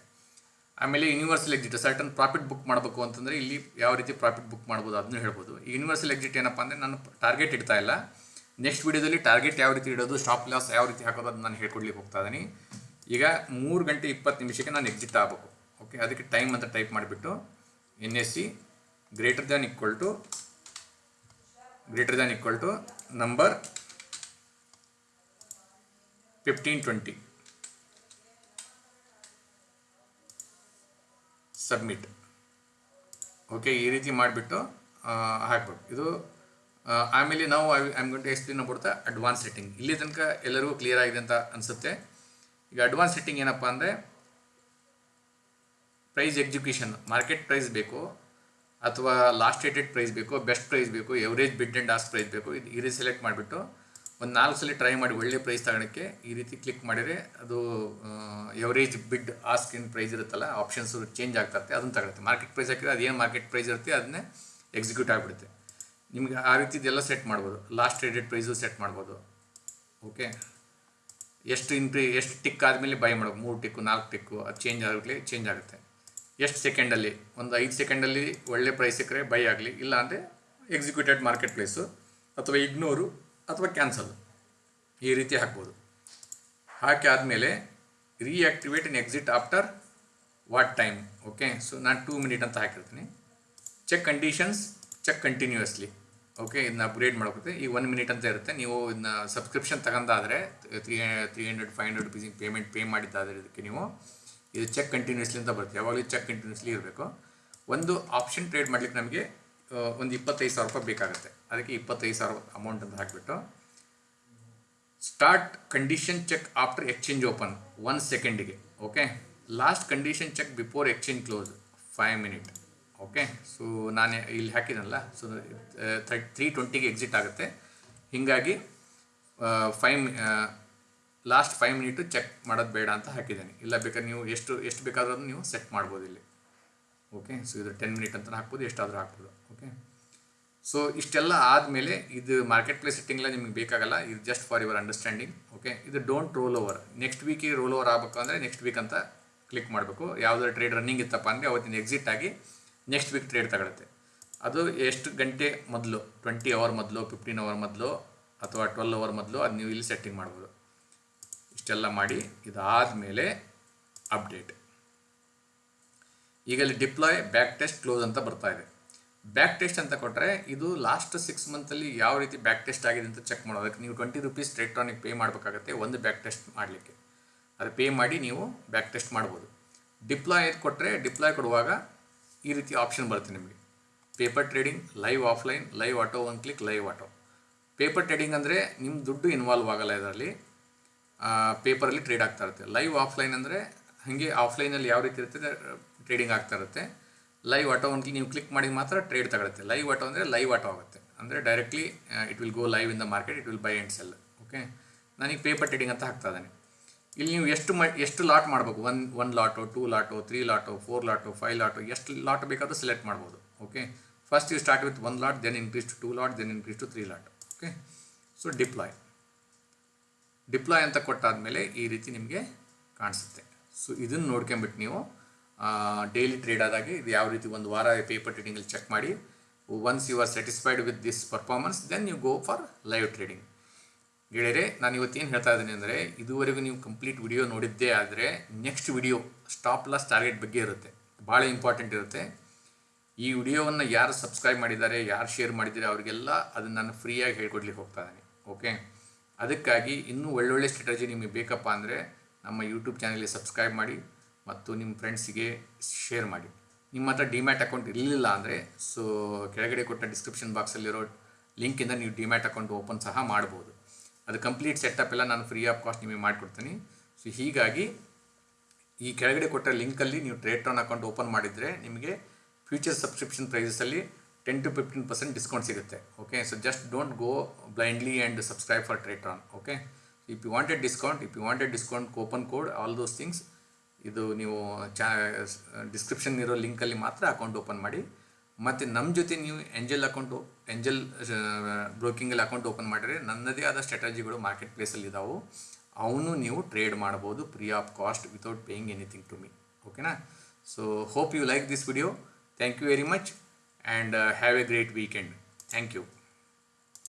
ಆಮೇಲೆ universal exit certain profit book ಮಾಡಬೇಕು ಅಂತಂದರೆ ಇಲ್ಲಿ ಯಾವ ರೀತಿ ಪ್ರಾಫಿಟ್ ಬುಕ್ ಮಾಡ್ಬೋದು ಅದನ್ನು ಹೇಳ್ಬೋದು. ಯೂನಿವರ್ಸಲ್ ಎಕ್ಸಿಟ್ ಏನಪ್ಪ ಅಂದರೆ ನಾನು ಟಾರ್ಗೆಟ್ ಇಡ್ತಾ ಇಲ್ಲ. ನೆಕ್ಸ್ಟ್ ವಿಡಿಯೋದಲ್ಲಿ ಟಾರ್ಗೆಟ್ ಯಾವ ರೀತಿ ಇಡೋದು ಸ್ಟಾಪ್ ಲಾಸ್ ಯಾವ ರೀತಿ ಹಾಕೋದು ಅದು ನಾನು ಹೇಳ್ಕೊಡ್ಲಿಕ್ಕೆ ಹೋಗ್ತಾ ಇದ್ದೀನಿ. ಈಗ ಮೂರು ಗಂಟೆ ಇಪ್ಪತ್ತು ನಿಮಿಷಕ್ಕೆ ನಾನು ಎಕ್ಸಿಟ್ ಆಗಬೇಕು. ಓಕೆ ಅದಕ್ಕೆ ಟೈಮ್ ಅಂತ ಟೈಪ್ ಮಾಡಿಬಿಟ್ಟು N S C greater than equal to greater than equal to number fifteen twenty submit okay ಈ ರೀತಿ ಮಾಡಿಬಿಟ್ಟು ಹಾಕ್ಬೇಕು. ಇದು ಆಮೇಲೆ ನಾವು ಐ ಆಮ್ ಗಂಟೆ to explain about advance setting ಇಲ್ಲಿ ತನಕ ಎಲ್ಲರಿಗೂ ಕ್ಲಿಯರ್ ಆಗಿದೆ ಅಂತ ಅನಿಸುತ್ತೆ. ಈಗ ಅಡ್ವಾನ್ಸ್ ಸೆಟ್ಟಿಂಗ್ ಏನಪ್ಪ ಅಂದರೆ ಪ್ರೈಸ್ ಎಕ್ಸಿಕ್ಯೂಷನ್ ಮಾರ್ಕೆಟ್ ಪ್ರೈಸ್ ಬೇಕು, ಅಥವಾ ಲಾಸ್ಟ್ ಏಟೆಡ್ ಪ್ರೈಸ್ ಬೇಕು ಬೆಸ್ಟ್ ಪ್ರೈಸ್ ಬೇಕು average bid and ask price ಬೇಕು, ಇದು ಈ ರೀತಿ ಸೆಲೆಕ್ಟ್ ಮಾಡಿಬಿಟ್ಟು, ಒಂದು ನಾಲ್ಕು ಸಲ ಟ್ರೈ ಮಾಡಿ ಒಳ್ಳೆ ಪ್ರೈಸ್ ತಗೊಳಕ್ಕೆ ಈ ರೀತಿ ಕ್ಲಿಕ್ ಮಾಡಿದರೆ ಅದು ಎವರೇಜ್ ಬಿಡ್ ಆಸ್ಕ್ ಏನು ಪ್ರೈಸ್ ಇರುತ್ತಲ್ಲ ಆಪ್ಷನ್ಸ್ ಚೇಂಜ್ ಆಗ್ತಾ ಇರುತ್ತೆ ಅದನ್ನು ತಗೊಳುತ್ತೆ. ಮಾರ್ಕೆಟ್ ಪ್ರೈಸ್ ಹಾಕಿದ್ರೆ ಅದೇನು ಮಾರ್ಕೆಟ್ ಪ್ರೈಸ್ ಇರುತ್ತೆ, ಅದನ್ನೇ ಎಕ್ಸಿಕ್ಯೂಟ್ ಆಗಿಬಿಡುತ್ತೆ. ನಿಮಗೆ ಆ ರೀತಿದೆಲ್ಲ ಸೆಟ್ ಮಾಡ್ಬೋದು. ಲಾಸ್ಟ್ ಟ್ರೇಡೆಡ್ ಪ್ರೈಸು ಸೆಟ್ ಮಾಡ್ಬೋದು. ಓಕೆ ಎಷ್ಟು ಇಂಟ್ರಿ ಎಷ್ಟು ಟಿಕ್ ಆದಮೇಲೆ ಬೈ ಮಾಡೋದು ಮೂರು ಟಿಕ್ಕು ನಾಲ್ಕು ಟಿಕ್ಕು ಅದು ಚೇಂಜ್ ಆಗಲಿ ಚೇಂಜ್ ಆಗುತ್ತೆ. ಎಷ್ಟು ಸೆಕೆಂಡಲ್ಲಿ ಒಂದು ಐದು ಸೆಕೆಂಡಲ್ಲಿ ಒಳ್ಳೆ ಪ್ರೈಸ್ ಸಿಕ್ಕರೆ ಬೈ ಆಗಲಿ. ಇಲ್ಲ ಅಂದರೆ ಎಕ್ಸಿಕ್ಯೂಟೆಡ್ ಮಾರ್ಕೆಟ್ ಪ್ಲೇಸು ಅಥವಾ ಇಗ್ನೋರು ಅಥವಾ ಕ್ಯಾನ್ಸಲ್ ಈ ರೀತಿ ಹಾಕ್ಬೋದು. ಹಾಕಿ ಆದಮೇಲೆ reactivate in exit after what time okay so ನಾನು ಟೂ ಮಿನಿಟ್ ಅಂತ ಹಾಕಿರ್ತೀನಿ. Check conditions check continuously okay ಇದನ್ನ ಅಪ್ಗ್ರೇಡ್ ಮಾಡೋಗುತ್ತೆ ಈ ಒನ್ ಮಿನಿಟ್ ಅಂತ ಇರುತ್ತೆ. ನೀವು ಇದನ್ನ subscription ತಗೊಂಡಾದರೆ three three hundred five hundred ರುಪೀಸಿಗೆ payment pay ಮಾಡಿದ್ದಾದರೆ ಇದಕ್ಕೆ ನೀವು ಇದು ಚೆಕ್ ಕಂಟಿನ್ಯೂಸ್ಲಿ ಅಂತ ಬರುತ್ತೆ. ಯಾವಾಗಲೂ ಚೆಕ್ ಕಂಟಿನ್ಯೂಸ್ಲಿ ಇರಬೇಕು. ಒಂದು ಆಪ್ಷನ್ ಟ್ರೇಡ್ ಮಾಡ್ಲಿಕ್ಕೆ ನಮಗೆ ಒಂದು ಇಪ್ಪತ್ತೈದು ಸಾವಿರ ರೂಪಾಯಿ ಬೇಕಾಗುತ್ತೆ. ಅದಕ್ಕೆ ಇಪ್ಪತ್ತೈದು ಸಾವಿರ ಅಮೌಂಟ್ ಅಂತ ಹಾಕಿಬಿಟ್ಟು start condition check after exchange open one ಸೆಕೆಂಡಿಗೆ okay last condition check before exchange close five minute okay so ನಾನು ಇಲ್ಲಿ ಹಾಕಿದ್ನಲ್ಲ ಸೊ ತ್ರೀ ಟ್ವೆಂಟಿಗೆ ಎಕ್ಸಿಟ್ ಆಗುತ್ತೆ. ಹೀಗಾಗಿ five last five minute check ಮಾಡೋದು ಬೇಡ ಅಂತ ಹಾಕಿದ್ದೀನಿ. ಇಲ್ಲ ಬೇಕಾದ್ರೆ ನೀವು ಎಷ್ಟು ಎಷ್ಟು ಬೇಕಾದ್ರೂ ನೀವು ಸೆಟ್ ಮಾಡ್ಬೋದು ಇಲ್ಲಿ. ಓಕೆ ಸೊ ಇದು ಟೆನ್ ಮಿನಿಟ್ ಅಂತ ಹಾಕ್ಬೋದು, ಎಷ್ಟಾದರೂ ಹಾಕ್ಬೋದು. ಓಕೆ ಸೊ ಇಷ್ಟೆಲ್ಲ ಆದಮೇಲೆ ಇದು ಮಾರ್ಕೆಟ್ ಪ್ಲೇಸ್ ಸೆಟ್ಟಿಂಗ್ ನಿಮ್ಗೆ ನಿಮಗೆ ಬೇಕಾಗಲ್ಲ, ಇದು just for your understanding okay ಇದು ಡೋಂಟ್ ರೋಲ್ ಓವರ್ ನೆಕ್ಸ್ಟ್ ವೀಕಿಗೆ ರೋಲ್ ಓವರ್ ಆಗಬೇಕು ಅಂದರೆ ನೆಕ್ಸ್ಟ್ ವೀಕ್ ಅಂತ ಕ್ಲಿಕ್ ಮಾಡಬೇಕು. ಯಾವುದಾದ್ರು ಟ್ರೇಡ್ ರನ್ನಿಂಗ್ ಇತ್ತಪ್ಪ ಅಂದರೆ ಅವತ್ತಿನ ಎಕ್ಸಿಟ್ ಆಗಿ ನೆಕ್ಸ್ಟ್ ವೀಕ್ ಟ್ರೇಡ್ ತಗೊಳುತ್ತೆ. ಅದು ಎಷ್ಟು ಗಂಟೆ ಮೊದಲು? ಟ್ವೆಂಟಿ ಅವರ್ ಮೊದಲು ಫಿಫ್ಟೀನ್ ಅವರ್ ಮೊದಲು ಅಥವಾ ಟ್ವೆಲ್ ಅವರ್ ಮೊದಲು ಅದು ನೀವು ಇಲ್ಲಿ ಸೆಟ್ಟಿಂಗ್ ಮಾಡ್ಬೋದು. ಇಷ್ಟೆಲ್ಲ ಮಾಡಿ ಇದಾದಮೇಲೆ ಅಪ್ಡೇಟ್ ಈಗ ಇಲ್ಲಿ ಡಿಪ್ಲಾಯ್ ಬ್ಯಾಕ್ ಟೆಸ್ಟ್ ಕ್ಲೋಸ್ ಅಂತ ಬರ್ತಾ ಇದೆ. ಬ್ಯಾಕ್ ಟೆಸ್ಟ್ ಅಂತ ಕೊಟ್ಟರೆ ಇದು ಲಾಸ್ಟ್ ಸಿಕ್ಸ್ ಮಂತಲ್ಲಿ ಯಾವ ರೀತಿ ಬ್ಯಾಕ್ ಟೆಸ್ಟ್ ಆಗಿದೆ ಅಂತ ಚೆಕ್ ಮಾಡೋದಕ್ಕೆ ನೀವು ಟ್ವೆಂಟಿ ರುಪೀಸ್ ಎಲೆಕ್ಟ್ರಾನಿಕ್ ಪೇ ಮಾಡಬೇಕಾಗತ್ತೆ ಒಂದು ಬ್ಯಾಕ್ ಟೆಸ್ಟ್ ಮಾಡಲಿಕ್ಕೆ. ಅದು ಪೇ ಮಾಡಿ ನೀವು ಬ್ಯಾಕ್ ಟೆಸ್ಟ್ ಮಾಡ್ಬೋದು. ಡಿಪ್ಲಾಯ್ ಕೊಟ್ಟರೆ ಡಿಪ್ಲಾಯ್ ಕೊಡುವಾಗ ಈ ರೀತಿ ಆಪ್ಷನ್ ಬರುತ್ತೆ ನಿಮಗೆ. Paper trading live offline live auto one click live auto paper trading ಅಂದರೆ ನಿಮ್ಮ ದುಡ್ಡು ಇನ್ವಾಲ್ವ್ ಆಗಲ್ಲ ಇದರಲ್ಲಿ. ಪೇಪರಲ್ಲಿ ಟ್ರೇಡ್ ಆಗ್ತಾ ಇರುತ್ತೆ. ಲೈವ್ ಆಫ್ಲೈನ್ ಅಂದರೆ ಹಾಗೆ ಆಫ್ಲೈನಲ್ಲಿ ಯಾವ ರೀತಿ ಇರುತ್ತೆ ಟ್ರೇಡಿಂಗ್ ಆಗ್ತಾ ಇರುತ್ತೆ. ಲೈವ್ ಆಟೋ ಒನ್ ನೀವು ಕ್ಲಿಕ್ ಮಾಡಿ ಮಾತ್ರ ಟ್ರೇಡ್ ತಗೊಳುತ್ತೆ. ಲೈವ್ ಆಟೋ ಅಂದರೆ ಲೈವ್ ಆಟೋ ಆಗುತ್ತೆ. ಅಂದರೆ directly it will go live in the market it will buy and sell okay ನನಗೆ ಪೇಪರ್ ಟ್ರೇಡಿಂಗ್ ಅಂತ ಹಾಕ್ತಾ ಇದ್ದಾನೆ. ಇಲ್ಲಿ ನೀವು ಎಷ್ಟು ಎಷ್ಟು ಲಾಟ್ ಮಾಡಬೇಕು? One one lot two lot three lot four lot five lot ಎಷ್ಟು ಲಾಟ್ ಬೇಕಾದರೂ ಸೆಲೆಕ್ಟ್ ಮಾಡ್ಬೋದು okay first you start with one lot then increase to two lot then increase to three lot okay so deploy deploy ಅಂತ ಕೊಟ್ಟಾದಮೇಲೆ ಈ ರೀತಿ ನಿಮಗೆ ಕಾಣಿಸುತ್ತೆ. So ಇದನ್ನು ನೋಡ್ಕೊಂಬಿಟ್ಟು ನೀವು ಡೈಲಿ ಟ್ರೇಡ್ ಆದಾಗ ಇದು ಯಾವ ರೀತಿ ಒಂದು ವಾರ ಪೇಪರ್ ಟ್ರೇಡಿಂಗಲ್ಲಿ ಚೆಕ್ ಮಾಡಿ once you are satisfied with this performance then you go for live trading ಗೆಳೆಯರೆ, ನಾನು ಇವತ್ತೇನು ಹೇಳ್ತಾ ಇದ್ದೀನಿ ಅಂದರೆ, ಇದುವರೆಗೂ ನೀವು ಕಂಪ್ಲೀಟ್ ವಿಡಿಯೋ ನೋಡಿದ್ದೇ ಆದರೆ next video stop loss target ಬಗ್ಗೆ ಇರುತ್ತೆ. ಭಾಳ ಇಂಪಾರ್ಟೆಂಟ್ ಇರುತ್ತೆ. ಈ ವಿಡಿಯೋವನ್ನು ಯಾರು ಸಬ್ಸ್ಕ್ರೈಬ್ ಮಾಡಿದ್ದಾರೆ, ಯಾರು ಶೇರ್ ಮಾಡಿದ್ದಾರೆ, ಅವರಿಗೆಲ್ಲ ಅದನ್ನು ನಾನು ಫ್ರೀಯಾಗಿ ಹೇಳ್ಕೊಡ್ಲಿಕ್ಕೆ ಹೋಗ್ತಾ ಇದ್ದೀನಿ. ಓಕೆ ಅದಕ್ಕಾಗಿ ಇನ್ನೂ ಒಳ್ಳೊಳ್ಳೆ ಸ್ಟ್ರಾಟಜಿ ನಿಮಗೆ ಬೇಕಪ್ಪ ಅಂದರೆ, ನಮ್ಮ ಯೂಟ್ಯೂಬ್ ಚಾನಲ್ಗೆ ಸಬ್ಸ್ಕ್ರೈಬ್ ಮಾಡಿ ಮತ್ತು ನಿಮ್ಮ ಫ್ರೆಂಡ್ಸಿಗೆ ಶೇರ್ ಮಾಡಿ. ನಿಮ್ಮ ಹತ್ರ ಡಿಮ್ಯಾಟ್ ಅಕೌಂಟ್ ಇರಲಿಲ್ಲ ಅಂದರೆ ಸೊ ಕೆಳಗಡೆ ಕೊಟ್ಟ ಡಿಸ್ಕ್ರಿಪ್ಷನ್ ಬಾಕ್ಸಲ್ಲಿರೋ ಲಿಂಕಿಂದ ನೀವು ಡಿಮ್ಯಾಟ್ ಅಕೌಂಟ್ ಓಪನ್ ಸಹ ಮಾಡ್ಬೋದು. ಅದು ಕಂಪ್ಲೀಟ್ ಸೆಟಪ್ ಎಲ್ಲ ನಾನು ಫ್ರೀ ಆಫ್ ಕಾಸ್ಟ್ ನಿಮಗೆ ಮಾಡಿಕೊಡ್ತೀನಿ. ಸೊ ಹೀಗಾಗಿ ಈ ಕೆಳಗಡೆ ಕೊಟ್ಟ ಲಿಂಕಲ್ಲಿ ನೀವು ಟ್ರೇಟ್ರಾನ್ ಅಕೌಂಟ್ ಓಪನ್ ಮಾಡಿದರೆ ನಿಮಗೆ future subscription ಪ್ರೈಸಸಲ್ಲಿ ten to fifteen percent discount ಸಿಗುತ್ತೆ. Okay so just don't go blindly and subscribe for Tradetron okay if you wanted discount if you wanted discount coupon code all those things ಇದು ನೀವು ಚಾ description ಇರೋ ಲಿಂಕಲ್ಲಿ ಮಾತ್ರ account open ಮಾಡಿ. ಮತ್ತು ನಮ್ಮ ಜೊತೆ ನೀವು ಎಂಜಲ್ ಅಕೌಂಟ್ ಎಂಜಲ್ ಬ್ರೋಕಿಂಗಲ್ಲಿ ಅಕೌಂಟ್ ಓಪನ್ ಮಾಡಿದ್ರೆ ನನ್ನದೇ ಆದ ಸ್ಟ್ರಾಟಜಿಗಳು ಮಾರ್ಕೆಟ್ ಪ್ಲೇಸಲ್ಲಿ ಇದಾವೆ. ಅವನು ನೀವು ಟ್ರೇಡ್ ಮಾಡ್ಬೋದು free of cost without paying anything to me ಓಕೆನಾ so hope you like this video thank you very much and have a great weekend thank you